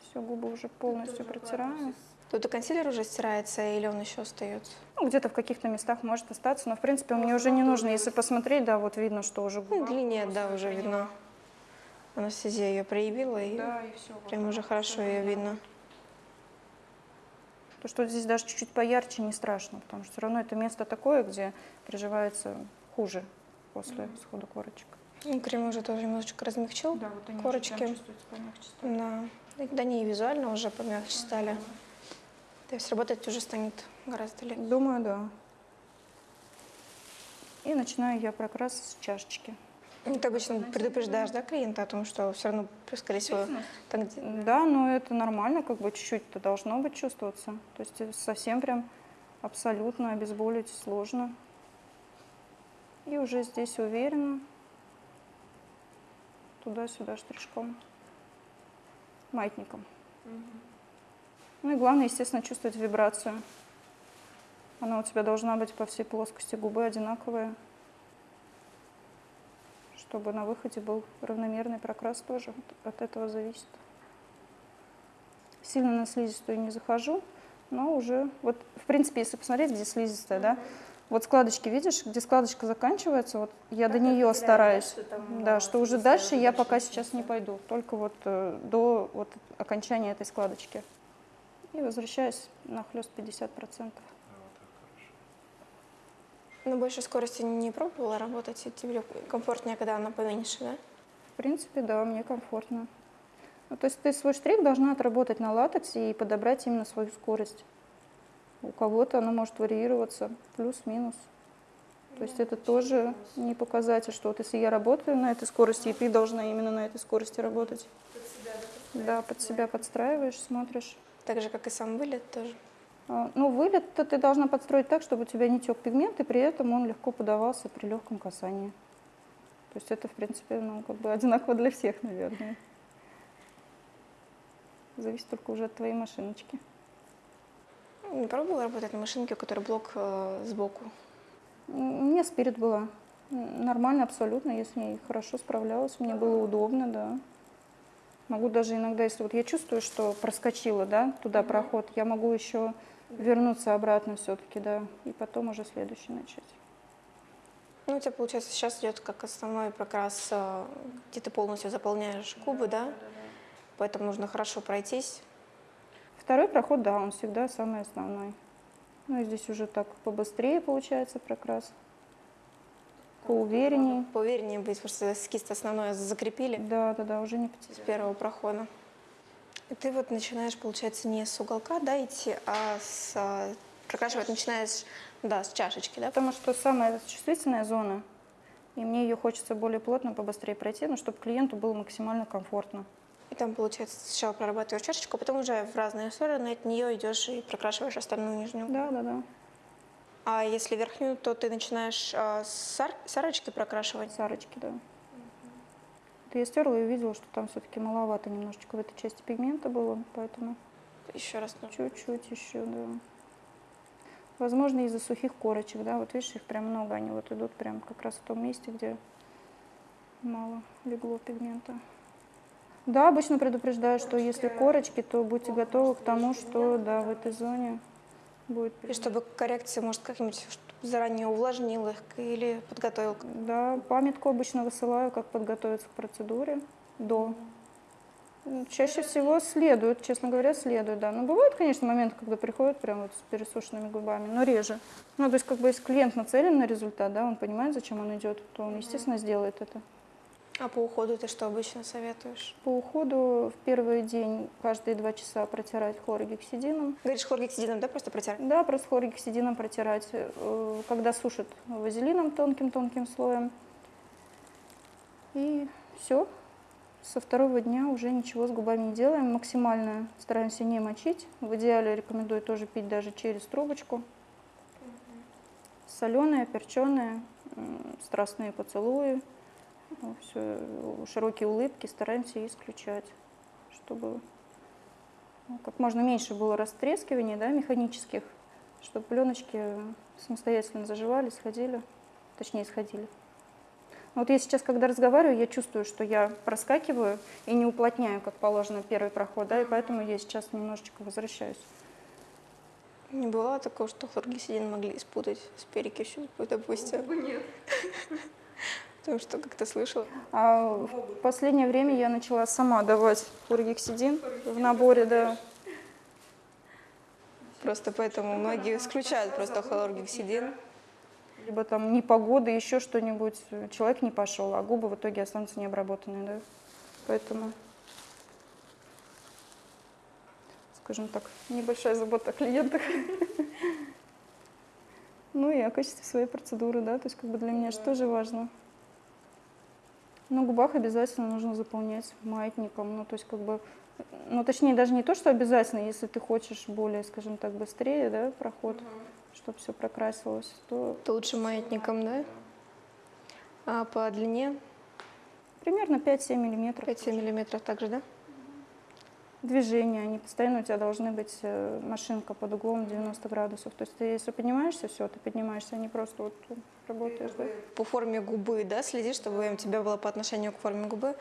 Все, губы уже полностью протираю. Тут и консилер уже стирается, или он еще остается? Ну, где-то в каких-то местах может остаться, но, в принципе, мне уже не нужно. Если посмотреть, да, вот видно, что уже Ну, губа. линия, да, уже видно. Анестезия ее проявила, и Да, и все. прям уже хорошо ее видно. То, что здесь даже чуть-чуть поярче, не страшно, потому что все равно это место такое, где приживается хуже после схода корочек. Ну, крем уже тоже немножечко размягчил. Да, вот они Корочки. Да. Да не визуально уже помягче стали. То есть работать уже станет гораздо легче. Думаю, да. И начинаю я прокрас с чашечки. Ну, Ты обычно предупреждаешь, да, клиента о том, что все равно, скорее всего, где... Да, но это нормально, как бы чуть-чуть-то должно быть чувствоваться. То есть совсем прям абсолютно обезболить сложно. И уже здесь уверенно туда-сюда штришком, маятником. Ну и главное, естественно, чувствовать вибрацию. Она у тебя должна быть по всей плоскости губы одинаковая, чтобы на выходе был равномерный прокрас тоже. От этого зависит. Сильно на слизистую не захожу, но уже, вот в принципе, если посмотреть, где слизистая, да, вот складочки, видишь, где складочка заканчивается, вот я до нее стараюсь. Да, что уже дальше я пока сейчас не пойду, только вот э, до вот окончания этой складочки. И возвращаюсь на хлест 50%. На большей скорости не пробовала работать, тебе комфортнее, когда она поменьше, да? В принципе, да, мне комфортно. Ну, то есть ты свой штрих должна отработать на латексе и подобрать именно свою скорость. У кого-то она может варьироваться плюс-минус. То есть это тоже не показатель, что вот если я работаю на этой скорости, и ты должна именно на этой скорости работать. Да, под себя подстраиваешь, смотришь. Так же, как и сам вылет тоже. А, Ну, вылет-то ты должна подстроить так, чтобы у тебя не тек пигмент, и при этом он легко подавался при легком касании. То есть это, в принципе, ну, как бы одинаково для всех, наверное. Зависит только уже от твоей машиночки. Не пробовала работать на машинке, у которой блок э, сбоку? М, У меня спирит была. Нормально абсолютно, я с ней хорошо справлялась, мне было удобно, да. Могу даже иногда, если вот я чувствую, что проскочила, да, туда проход, я могу еще вернуться обратно все-таки, да, и потом уже следующий начать. Ну, у тебя, получается, сейчас идет как основной прокрас, э, где ты полностью заполняешь губы, да? Поэтому нужно хорошо пройтись. Второй проход, да, он всегда самый основной. Ну и здесь уже так побыстрее получается прокрас. поувереннее. Поувереннее быть, потому что эскиз основное закрепили Да, да, да, уже не с потерял. первого прохода. И ты вот начинаешь, получается, не с уголка, да, идти, а с а, прокрашивать начинаешь, да, с чашечки, да? Потому что самая чувствительная зона, и мне ее хочется более плотно, побыстрее пройти, но чтобы клиенту было максимально комфортно. И там, получается, сначала прорабатываешь чашечку, а потом уже в разные стороны от нее идешь и прокрашиваешь остальную нижнюю. Да, да, да. А если верхнюю, то ты начинаешь а, с, ар- с арочки прокрашивать. Сарочки, да. Вот я стерла и увидела, что там все-таки маловато немножечко в этой части пигмента было, поэтому Еще раз нужно. чуть-чуть еще, да. Возможно, из-за сухих корочек, да, вот видишь, их прям много, они вот идут прям как раз в том месте, где мало легло пигмента. Да, обычно предупреждаю, что если корочки, то будьте готовы к тому, что, да, в этой зоне будет И чтобы коррекция, может, как-нибудь заранее увлажнил их или подготовил. Да, памятку обычно высылаю, как подготовиться к процедуре до. М, Чаще всего следует, честно говоря, следует, да. Но бывают, конечно, моменты, когда приходят прям вот с пересушенными губами, но реже. Ну, то есть, как бы, если клиент нацелен на результат, да, он понимает, зачем он идет, то он, естественно, сделает это. А по уходу ты что обычно советуешь? По уходу в первый день каждые два часа протирать хлоргексидином. Говоришь, хлоргексидином, да, просто протирать? Да, просто хлоргексидином протирать. Э, Когда сушат вазелином тонким-тонким слоем. И все. Со второго дня уже ничего с губами не делаем. Максимально стараемся не мочить. В идеале рекомендую тоже пить даже через трубочку. Соленые, перченые, страстные поцелуи, все, широкие улыбки стараемся исключать, чтобы ну, как можно меньше было растрескиваний да, механических, чтобы пленочки самостоятельно заживали, сходили, точнее сходили. Вот я сейчас, когда разговариваю, я чувствую, что я проскакиваю и не уплотняю, как положено, первый проход, да, и поэтому я сейчас немножечко возвращаюсь. Не бывало такого, что хлоргексидин могли спутать с перекисью, допустим? Нет. Потому что как-то слышала. А в последнее время я начала сама давать хлоргексидин в наборе, да. Просто поэтому многие исключают просто хлоргексидин. Либо там непогода, еще что-нибудь. Человек не пошел, а губы в итоге останутся необработанные, да. Поэтому, скажем так, небольшая забота о клиентах. (laughs) Ну и о качестве своей процедуры, да, то есть как бы для меня же тоже важно. На губах обязательно нужно заполнять маятником, ну то есть как бы, ну точнее даже не то, что обязательно, если ты хочешь более, скажем так, быстрее, да, проход, чтобы все прокрасилось, то То лучше маятником, да? А по длине примерно 5-7 миллиметров. 5-7 миллиметров также, да? Движения, они постоянно у тебя должны быть, э, машинка под углом 90 градусов. То есть ты если поднимаешься, все, ты поднимаешься, а не просто вот работаешь, да? По форме губы, да, следишь, чтобы у тебя было по отношению к форме губы.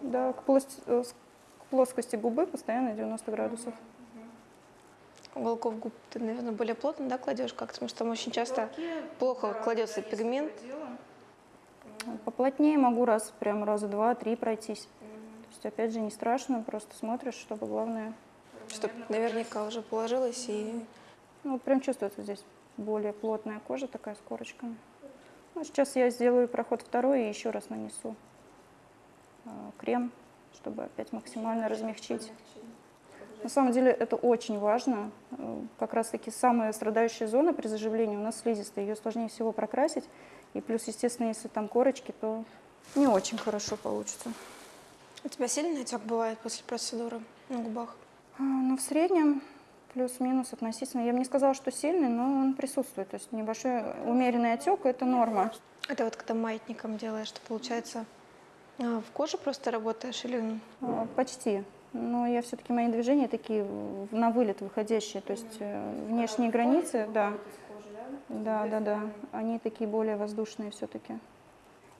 Да, к, плост- э, к плоскости губы постоянно 90 градусов. Уголков губ ты, наверное, более плотно, да, кладешь как-то, потому что там очень часто плохо кладется пигмент. Поплотнее могу раз, прям раза два-три пройтись. То есть, опять же, не страшно, просто смотришь, чтобы главное... Чтобы наверняка уже положилось и Ну, прям чувствуется здесь более плотная кожа такая с корочками. Ну, сейчас я сделаю проход второй и еще раз нанесу э, крем, чтобы опять максимально размягчить. На самом деле это очень важно. Э, Как раз-таки самая страдающая зона при заживлении у нас слизистая. Ее сложнее всего прокрасить. И плюс, естественно, если там корочки, то не очень хорошо получится. У тебя сильный отек бывает после процедуры на губах? А, Ну, в среднем плюс-минус относительно. Я бы не сказала, что сильный, но он присутствует. То есть небольшой умеренный отек – это норма. Это вот когда маятником делаешь, что получается а, в коже просто работаешь или А, Почти. Но я все-таки мои движения такие на вылет выходящие, то есть э, внешние границы, да. Да, да, да. Они такие более воздушные все-таки.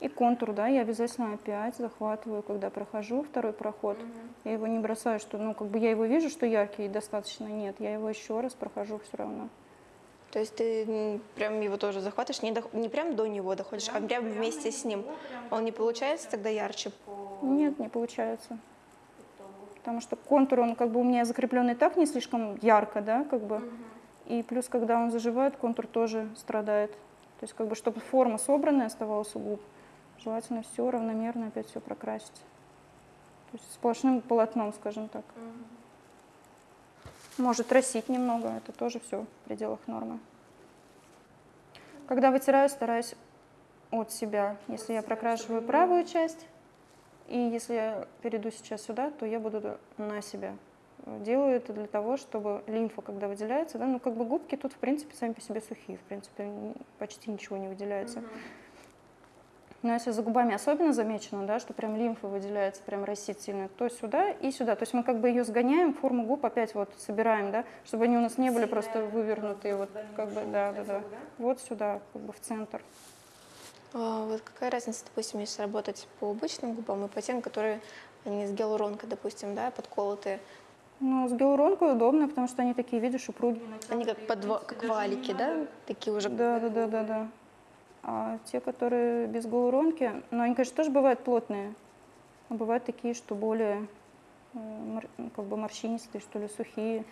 И контур, да, я обязательно опять захватываю, когда прохожу второй проход. Я его не бросаю, что, ну, как бы я его вижу, что яркий достаточно. Нет, я его еще раз прохожу все равно. То есть ты прям его тоже захватываешь, не, дох- не прям до него доходишь, а прям вместе с ним. Он не получается тогда ярче? Нет, не получается. Потому что контур, он как бы у меня закреплен и так не слишком ярко, да, как бы. И плюс, когда он заживает, контур тоже страдает. То есть как бы, чтобы форма собранная оставалась у губ, желательно все равномерно опять все прокрасить. То есть сплошным полотном, скажем так. Может росить немного, это тоже все в пределах нормы. Когда вытираю, стараюсь от себя. Если я прокрашиваю правую часть, и если я перейду сейчас сюда, то я буду на себя. Делаю это для того, чтобы лимфа, когда выделяется, да, ну как бы губки тут в принципе сами по себе сухие, в принципе почти ничего не выделяется. Но если за губами особенно замечено, да, что прям лимфа выделяется, прям росит сильно, то сюда и сюда. То есть мы как бы ее сгоняем, форму губ опять вот собираем, да, чтобы они у нас не были просто вывернутые, вот как бы, да, да, да. Вот сюда, как бы в центр. А вот какая разница, допустим, если работать по обычным губам и по тем, которые они с гиалуронкой, допустим, да, подколотые. Ну, с гиалуронкой удобно, потому что они такие, видишь, упругие. Они как, подва- как валики, да, такие уже. Да, да, да, да, да. А те, которые без гиалуронки, ну, они, конечно, тоже бывают плотные, а бывают такие, что более э, ну, как бы морщинистые, что ли, сухие.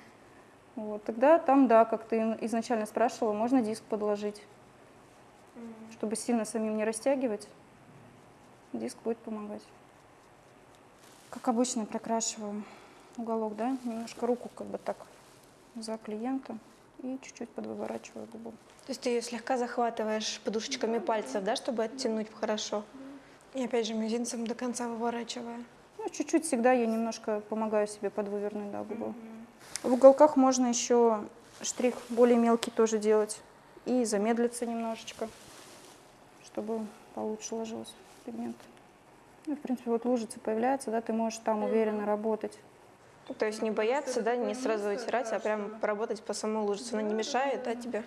Вот. Тогда там, да, как ты изначально спрашивала, можно диск подложить, чтобы сильно самим не растягивать. Диск будет помогать. Как обычно прокрашиваю уголок, да, немножко руку как бы так за клиента и чуть-чуть подвыворачиваю губу. То есть ты ее слегка захватываешь подушечками пальцев, да, чтобы оттянуть хорошо. И опять же мизинцем до конца выворачивая. Ну, чуть-чуть всегда я немножко помогаю себе подвывернуть да, губу. В уголках можно еще штрих более мелкий тоже делать и замедлиться немножечко, чтобы получше ложился пигмент. Ну, в принципе, вот лужицы появляются, да, ты можешь там уверенно работать. То есть не бояться, да, не сразу вытирать, а прям поработать по самой лужице. Она не мешает, да, тебе?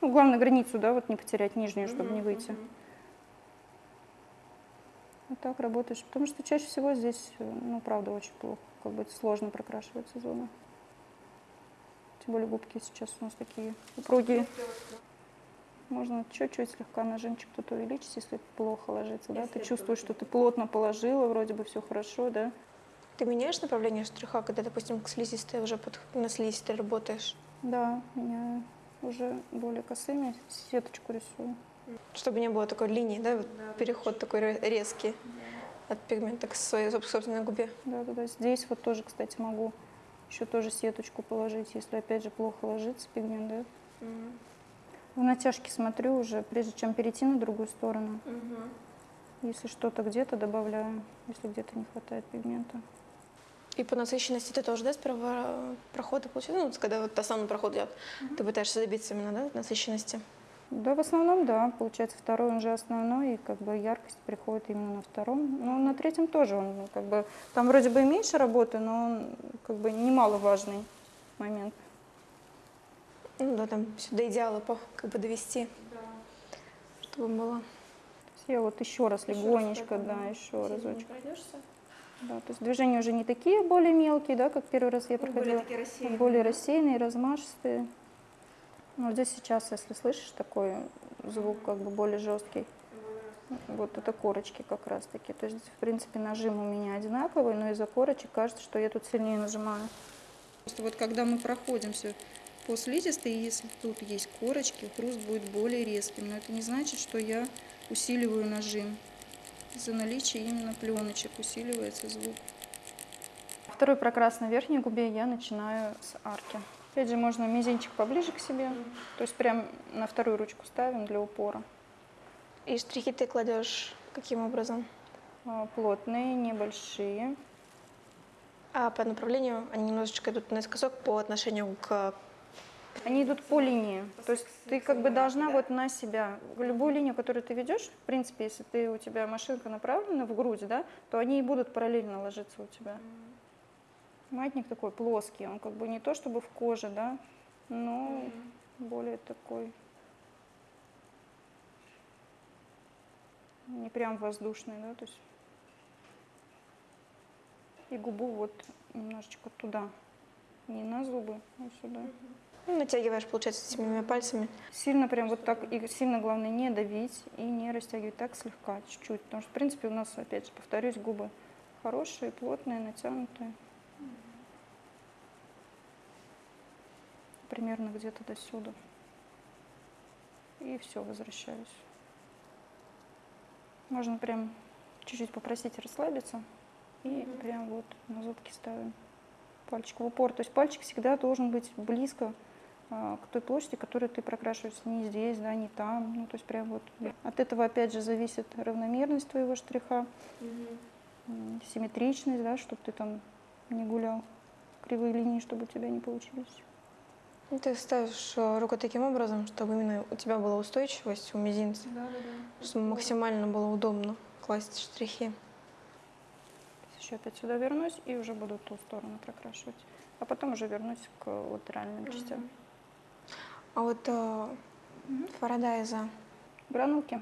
Ну, главное границу, да, вот не потерять нижнюю, чтобы не выйти. Вот так работаешь, потому что чаще всего здесь, э, ну, правда, очень плохо, как бы сложно прокрашивается зона. Тем более губки сейчас у нас такие упругие. Можно чуть-чуть слегка нажимчик тут увеличить, если плохо ложится, да, ты чувствуешь, что ты плотно положила, вроде бы все хорошо, да. Ты меняешь направление штриха, когда, допустим, к слизистой уже под... на слизистой работаешь? Да, меня уже более косыми сеточку рисую. Чтобы не было такой линии, да, вот переход такой ре- резкий от пигмента к своей соб- собственной губе. Да, да, да. Здесь вот тоже, кстати, могу еще тоже сеточку положить, если опять же плохо ложится пигмент, да. В натяжке смотрю уже, прежде чем перейти на другую сторону. Если что-то где-то добавляю, если где-то не хватает пигмента. И по насыщенности ты тоже, да, сперва прохода получаешь? Ну, когда вот основной проход идет, ты пытаешься добиться именно, да, насыщенности? Да, в основном, да. Получается, второй он же основной, и как бы яркость приходит именно на втором. Ну, на третьем тоже он, ну, как бы, там вроде бы и меньше работы, но он как бы немаловажный момент. Ну да, там все до идеала по, как бы довести, чтобы было. Я вот еще раз легонечко, да, еще разочек. Да, то есть движения уже не такие более мелкие, да, как первый раз я проходила. а Более рассеянные, размашистые. Ну, вот здесь сейчас, если слышишь такой звук, как бы более жесткий, вот это корочки как раз таки. То есть, в принципе, нажим у меня одинаковый, но из-за корочек кажется, что я тут сильнее нажимаю. Просто вот когда мы проходимся по слизистой, если тут есть корочки, хруст будет более резким. Но это не значит, что я усиливаю нажим. Из-за наличия именно пленочек усиливается звук. Второй прокрас на верхней губе я начинаю с арки. Опять же, можно мизинчик поближе к себе, то есть прям на вторую ручку ставим для упора. И штрихи ты кладешь каким образом? А, Плотные, небольшие. А по направлению они немножечко идут наискосок по отношению к... Они идут по линии. То есть ты как бы должна вот на себя, любую линию, которую ты ведешь, в принципе, если ты, у тебя машинка направлена в грудь, да, то они и будут параллельно ложиться у тебя. Матник такой плоский, он как бы не то чтобы в коже, да, но более такой не прям воздушный, да, то есть и губу вот немножечко туда, не на зубы, а сюда. Ну, натягиваешь, получается, этими пальцами. Сильно прям вот так, и сильно главное не давить и не растягивать, так слегка, чуть-чуть. Потому что, в принципе, у нас, опять же, повторюсь, губы хорошие, плотные, натянутые. Примерно где-то до сюда. И все, возвращаюсь. Можно прям чуть-чуть попросить расслабиться. И прям вот на зубки ставим пальчик в упор. То есть пальчик всегда должен быть близко к той площади, которую ты прокрашиваешь. Не здесь, да, не там. Ну, то есть прям вот. От этого опять же зависит равномерность твоего штриха, м, симметричность, да, чтобы ты там не гулял. Кривые линии, чтобы у тебя не получились. Ну, Ты ставишь э, руку таким образом, чтобы именно у тебя была устойчивость у мизинца, Да, да, да. чтобы максимально было удобно класть штрихи. Еще опять сюда вернусь и уже буду ту сторону прокрашивать. А потом уже вернусь к латеральным частям. А вот э, Фарадайза Гранулки.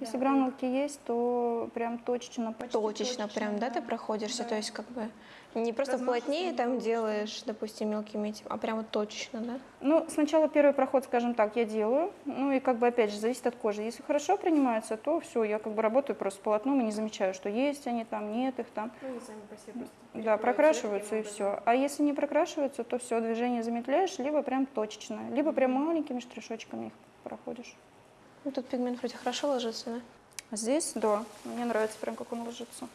Если гранулки есть, то прям точечно, почти точечно прям, да, ты проходишься? То есть как бы не просто плотнее там делаешь, допустим, мелкими этим, а прямо точечно, да? Ну, сначала первый проход, скажем так, я делаю. Ну и как бы опять же зависит от кожи. Если хорошо принимается, то все, я как бы работаю просто с полотном и не замечаю, что есть они там, нет их там. Ну, они сами по себе просто Да, прокрашиваются и все. А если не прокрашиваются, то все, движение замедляешь, либо прям точечно, либо прям маленькими штришочками их проходишь. Ну, тут пигмент вроде хорошо ложится, да? А Здесь, да, мне нравится прям, как он ложится.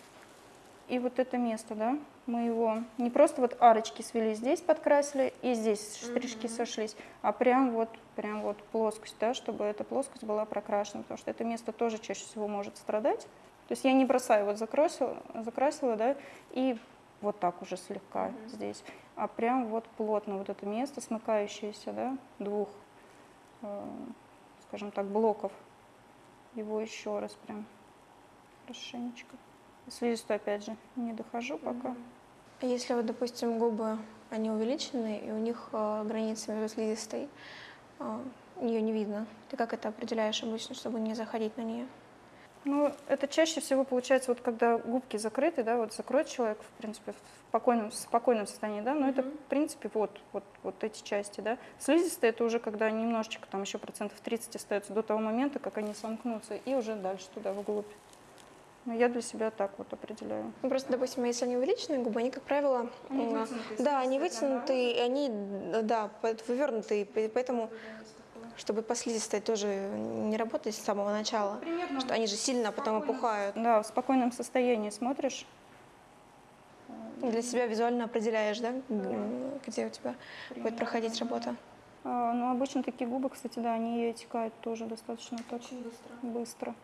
И вот это место, да, мы его не просто вот арочки свели здесь, подкрасили, и здесь штришки сошлись, а прям вот, прям вот плоскость, да, чтобы эта плоскость была прокрашена, потому что это место тоже чаще всего может страдать. То есть я не бросаю, вот закрасила, закрасила, да, и вот так уже слегка здесь, а прям вот плотно вот это место, смыкающееся, да, двух, э, скажем так, блоков, его еще раз прям хорошенечко. Слизистую опять же не дохожу пока. А Если вот, допустим, губы, они увеличены, и у них э, граница между слизистой, ее не видно, ты как это определяешь обычно, чтобы не заходить на нее? Ну, это чаще всего получается, вот когда губки закрыты, да, вот закроет человек, в принципе, в спокойном, в спокойном состоянии, да, но это, в принципе, вот, вот, вот эти части, да. Слизистые это уже когда немножечко, там еще процентов 30 остается до того момента, как они сомкнутся, и уже дальше туда, вглубь. Но я для себя так вот определяю. Ну, просто, допустим, если они увеличенные губы, они, как правило, Они вытянутые, да, они вытянутые, и они, да, вывернутые, и поэтому, чтобы по слизистой тоже не работать с самого начала, Примерно что они же сильно потом опухают. Да, в спокойном состоянии смотришь. Для себя визуально определяешь, да, м, где у тебя будет проходить работа. А, ну, обычно такие губы, кстати, да, они отекают тоже достаточно так быстро.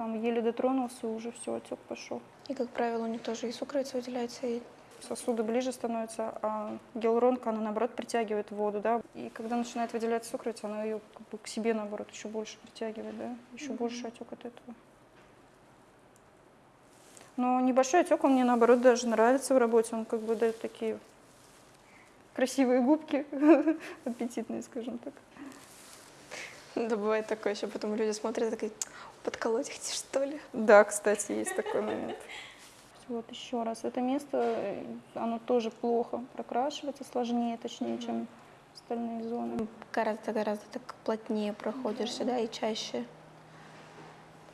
Там еле дотронулся, уже все, отек пошел. И, как правило, у них тоже и сукровица выделяется, и Сосуды ближе становятся, а гиалуронка, она наоборот притягивает воду, да. И когда начинает выделяться сукровица, она ее как бы к себе наоборот еще больше притягивает, да. Еще больше отек от этого. Но небольшой отек, он мне наоборот даже нравится в работе. Он как бы дает такие красивые губки, (laughs) аппетитные, скажем так. Да, бывает такое еще, потом люди смотрят и такие, подколоть хотите, что ли? Да, кстати, есть такой момент. Вот еще раз. Это место, э, оно тоже плохо прокрашивается, сложнее, точнее, чем остальные зоны. Гораздо-гораздо так плотнее проходишься, да, и чаще.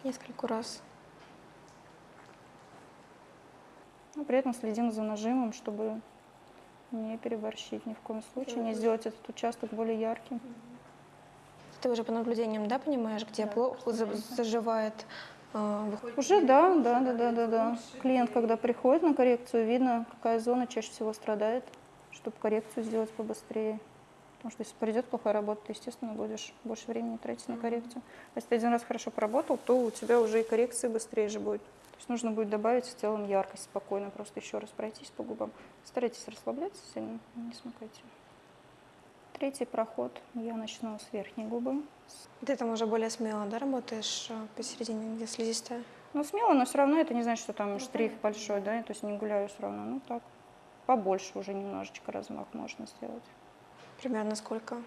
Несколько раз. Но при этом следим за нажимом, чтобы не переборщить ни в коем случае, не сделать этот участок более ярким. Ты уже по наблюдениям, да, понимаешь, где плохо за- заживает, э, выходит? Уже да, да, да, да, да, да. Клиент, когда приходит на коррекцию, видно, какая зона чаще всего страдает, чтобы коррекцию сделать побыстрее. Потому что если придет плохая работа, ты, естественно, будешь больше времени тратить на коррекцию. А если ты один раз хорошо поработал, то у тебя уже и коррекция быстрее же будет. То есть нужно будет добавить в целом яркость спокойно, просто еще раз пройтись по губам. Старайтесь расслабляться сильно, не смыкайте. Третий проход. Я начну с верхней губы. Ты там уже более смело, да, работаешь э, посередине, где слизистая? Ну, смело, но все равно это не значит, что там штрих большой, да, то есть не гуляю все равно. Ну, так, побольше уже немножечко размах можно сделать. Примерно сколько?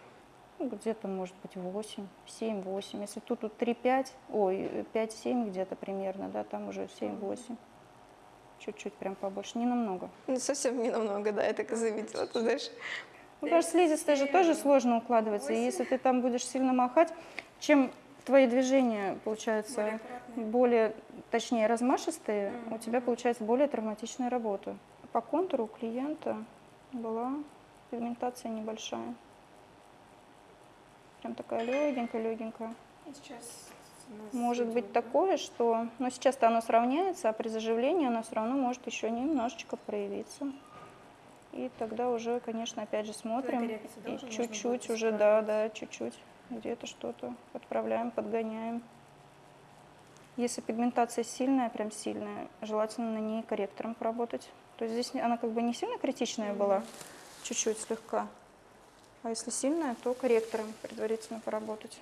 Ну, где-то, может быть, 8, 7, 8. Если тут, тут 3, 5, ой, 5, 7 где-то примерно, да, там уже 7, 8. Чуть-чуть прям побольше, не намного. Ну, совсем не намного, да, я так и заметила, ты знаешь. Ну, что слизистая же тоже сложно укладывается. И если ты там будешь сильно махать, чем твои движения, получаются, более, точнее, размашистые, у тебя получается более травматичная работа. По контуру у клиента была пигментация небольшая. Прям такая легенькая, легенькая. может быть такое, что... Но сейчас-то оно сравняется, а при заживлении оно все равно может еще немножечко проявиться. И тогда уже, конечно, опять же смотрим. И чуть-чуть уже, да, да, чуть-чуть. Где-то что-то подправляем, подгоняем. Если пигментация сильная, прям сильная, желательно на ней корректором поработать. То есть здесь она как бы не сильно критичная была, чуть-чуть слегка. А если сильная, то корректором предварительно поработать.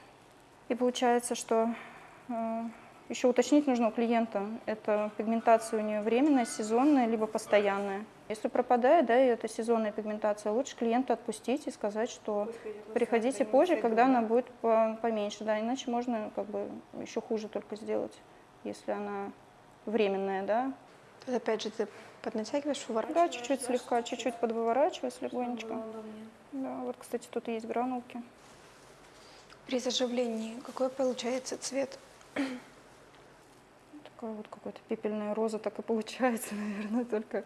И получается, что э, еще уточнить нужно у клиента, это пигментация у нее временная, сезонная, либо постоянная. Если пропадает, да, и это сезонная пигментация, лучше клиента отпустить и сказать, что приходите позже, когда она будет по- поменьше, да, иначе можно как бы еще хуже только сделать, если она временная, да. Тут опять же ты поднатягиваешь, Да, выворачиваешь. чуть-чуть слегка, чуть-чуть подвыворачивать легонечко. Да, вот, кстати, тут есть гранулки. При заживлении какой получается цвет? Такая вот какая-то пепельная роза так и получается, (laughs) наверное, только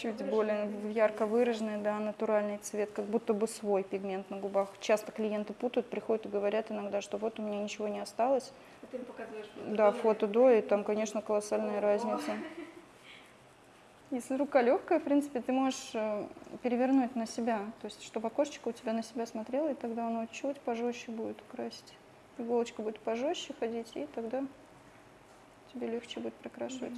чуть более ярко выраженный, да, натуральный цвет, как будто бы свой пигмент на губах. Часто клиенты путают, приходят и говорят иногда, что вот у меня ничего не осталось. Да, фото до, и там, конечно, колоссальная разница. (laughs) Если рука легкая, в принципе, ты можешь э, перевернуть на себя, то есть чтобы окошечко у тебя на себя смотрело, и тогда оно чуть пожестче будет красить. Иголочка будет пожестче ходить, и тогда тебе легче будет прокрашивать.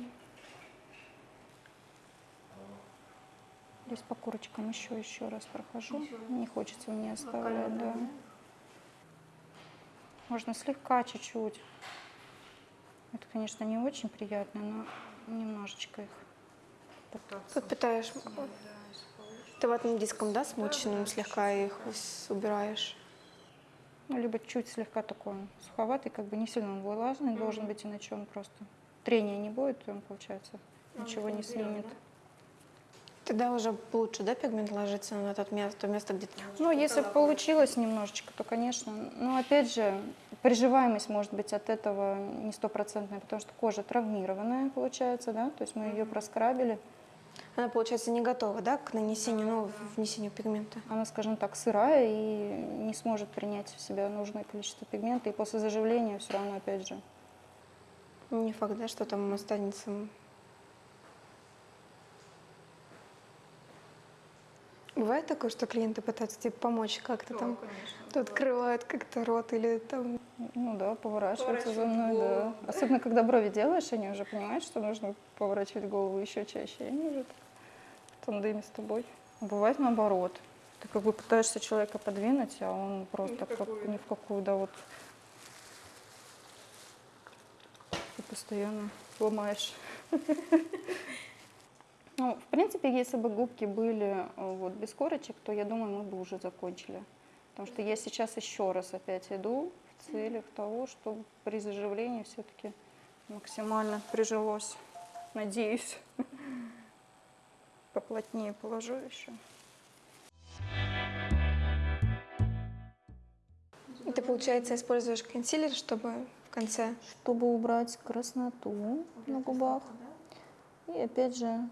Здесь по корочкам еще еще раз прохожу. Не хочется мне оставлять, да. Можно слегка, чуть-чуть. Это, конечно, не очень приятно, но немножечко их пытаться. Подпитаешь. Ты ватным диском, да, смоченным слегка их убираешь? Ну, либо чуть слегка такой он суховатый, как бы не сильно он влажный должен быть, иначе он просто трения не будет, и он, получается, ничего не снимет. Тогда уже лучше, да, пигмент ложится на тот место, то место, где. Ну, если получилось немножечко, то, конечно. Но, опять же, приживаемость может быть от этого не стопроцентная, потому что кожа травмированная, получается, да, то есть мы ее проскрабили. Она, получается, не готова, да, к нанесению, ну, внесению пигмента. Она, скажем так, сырая и не сможет принять в себя нужное количество пигмента, и после заживления все равно, опять же, Не факт, да, что там останется. Бывает такое, что клиенты пытаются тебе помочь как-то там, тут открывают как-то рот или там... ну да, поворачиваются за мной, да. Особенно, когда брови делаешь, они уже понимают, что нужно поворачивать голову еще чаще, и они уже в тандеме с тобой. Бывает наоборот. Ты как бы пытаешься человека подвинуть, а он просто как ни в какую, да, вот. Ты постоянно ломаешь. (laughs) Ну, в принципе, если бы губки были э, вот без корочек, то я думаю, мы бы уже закончили. Потому что я сейчас еще раз опять иду в целях того, чтобы при заживлении все-таки максимально прижилось. Надеюсь. (laughs) Поплотнее положу еще. И ты, получается, используешь консилер, чтобы в конце... Чтобы убрать красноту на губах. И опять же,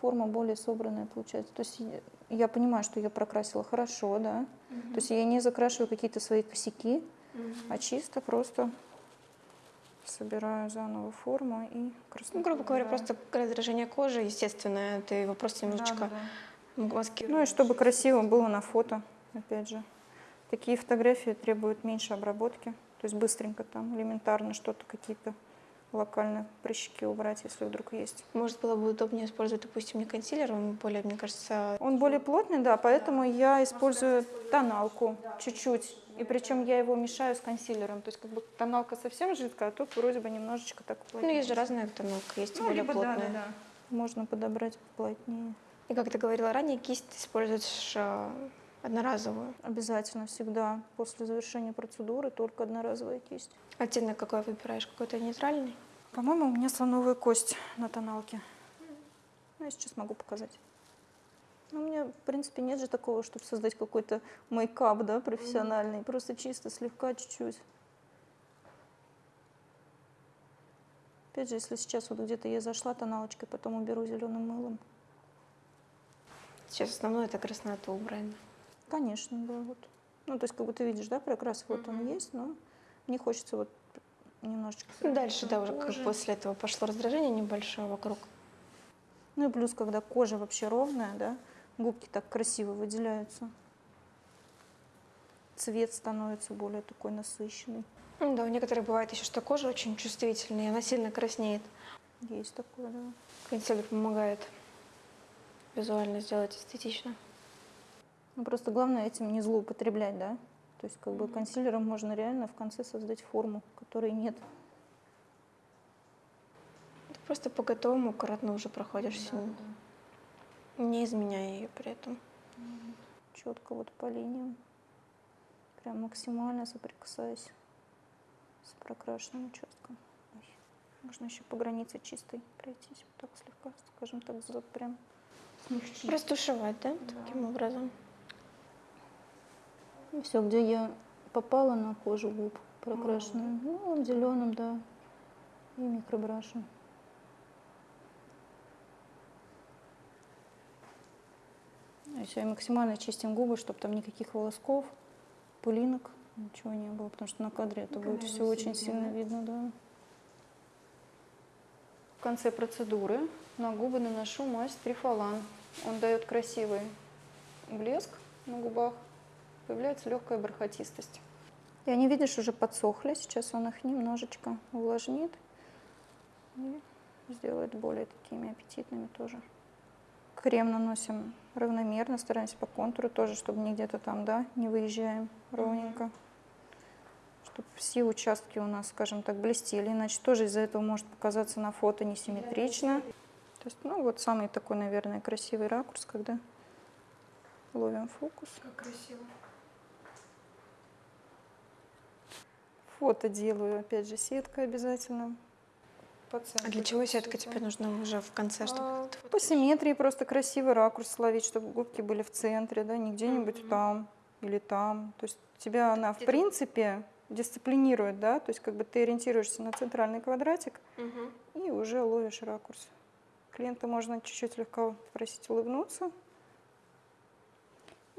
форма более собранная получается. То есть я- понимаю, что я прокрасила хорошо, да. То есть я не закрашиваю какие-то свои косяки, а чисто просто собираю заново форму и красоту. Ну, грубо говоря, убираю. просто раздражение кожи, естественное, ты его просто немножечко Да-да-да. маскируешь. Ну и чтобы красиво было на фото, опять же. Такие фотографии требуют меньше обработки, то есть быстренько там, элементарно что-то, какие-то локальные прыщики убрать, если вдруг есть. Может, было бы удобнее использовать, допустим, не консилер, он более, мне кажется, Он более плотный, да, поэтому я использую тоналку чуть-чуть. И причем я его мешаю с консилером. То есть как бы тоналка совсем жидкая, а тут вроде бы немножечко так ну, плотнее. есть же разная тоналка, есть Ну, более либо да, плотная. да, да. Можно подобрать плотнее. И как ты говорила ранее, кисть используешь э, одноразовую. Обязательно всегда после завершения процедуры только одноразовая кисть. Оттенок какой выбираешь? Какой-то нейтральный? По-моему, у меня слоновая кость на тоналке. Ну, я сейчас могу показать. Ну, у меня, в принципе, нет же такого, чтобы создать какой-то мейкап, да, профессиональный. Просто чисто, слегка, чуть-чуть. Опять же, если сейчас вот где-то я зашла тоналочкой, потом уберу зеленым мылом. Сейчас основное это краснота убрать. Конечно, да, вот. Ну, то есть, как бы ты видишь, да, прокрас, вот он есть, но мне хочется вот немножечко... Дальше, да, уже как после этого пошло раздражение небольшое вокруг. Ну и плюс, когда кожа вообще ровная, да, губки так красиво выделяются. Цвет становится более такой насыщенный. Да, у некоторых бывает еще, что кожа очень чувствительная, и она сильно краснеет. Есть такое, да. Консилер помогает визуально сделать эстетично. Ну, просто главное этим не злоупотреблять, да. То есть как бы консилером можно реально в конце создать форму, которой нет. Ты просто по готовому аккуратно уже проходишься, не изменяя ее при этом. Четко вот по линиям. Прям максимально соприкасаясь с прокрашенным участком. Ой, Можно еще по границе чистой пройтись, вот так слегка, скажем так, за- прям смягчить. Растушевать, да, таким образом. И все, где я попала на кожу губ прокрашенную, ну, зеленым, да, и микробрашем. И все, и максимально чистим губы, чтобы там никаких волосков, пылинок, ничего не было, потому что на кадре это будет все очень сильно видно, да. В конце процедуры на губы наношу мазь Трифалан. Он дает красивый блеск на губах, появляется легкая бархатистость. И они, видишь, уже подсохли. Сейчас он их немножечко увлажнит и сделает более такими аппетитными тоже. Крем наносим равномерно, стараемся по контуру тоже, чтобы не где-то там, да, не выезжаем ровненько. Чтобы все участки у нас, скажем так, блестели, иначе тоже из-за этого может показаться на фото несимметрично. То есть, ну, вот самый такой, наверное, красивый ракурс, когда ловим фокус. Как красиво. Фото делаю, опять же, сетка обязательно. А для чего сетка тебе нужна уже в конце, чтобы А, это вот- По симметрии просто красивый ракурс словить, чтобы губки были в центре, да, не где-нибудь там или там. То есть тебя она, в принципе, дисциплинирует, да, то есть как бы ты ориентируешься на центральный квадратик и уже ловишь ракурс. Клиента можно чуть-чуть слегка попросить улыбнуться.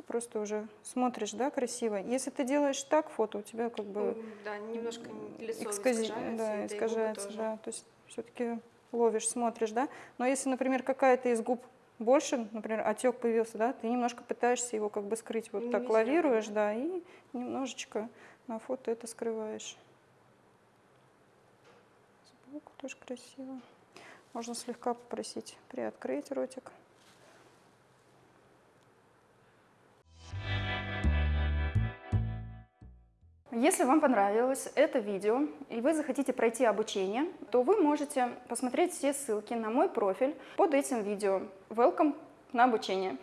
И просто уже смотришь, да, красиво. Если ты делаешь так фото, у тебя как бы Да, немножко лицо Экскази- искажается, да, искажается, да. То есть все-таки ловишь, смотришь, да. Но если, например, какая-то из губ больше, например, отек появился, да, ты немножко пытаешься его как бы скрыть, вот так лавируешь, да, и немножечко на фото это скрываешь. Сбоку тоже красиво. Можно слегка попросить приоткрыть ротик. Если вам понравилось это видео и вы захотите пройти обучение, то вы можете посмотреть все ссылки на мой профиль под этим видео. Welcome на обучение.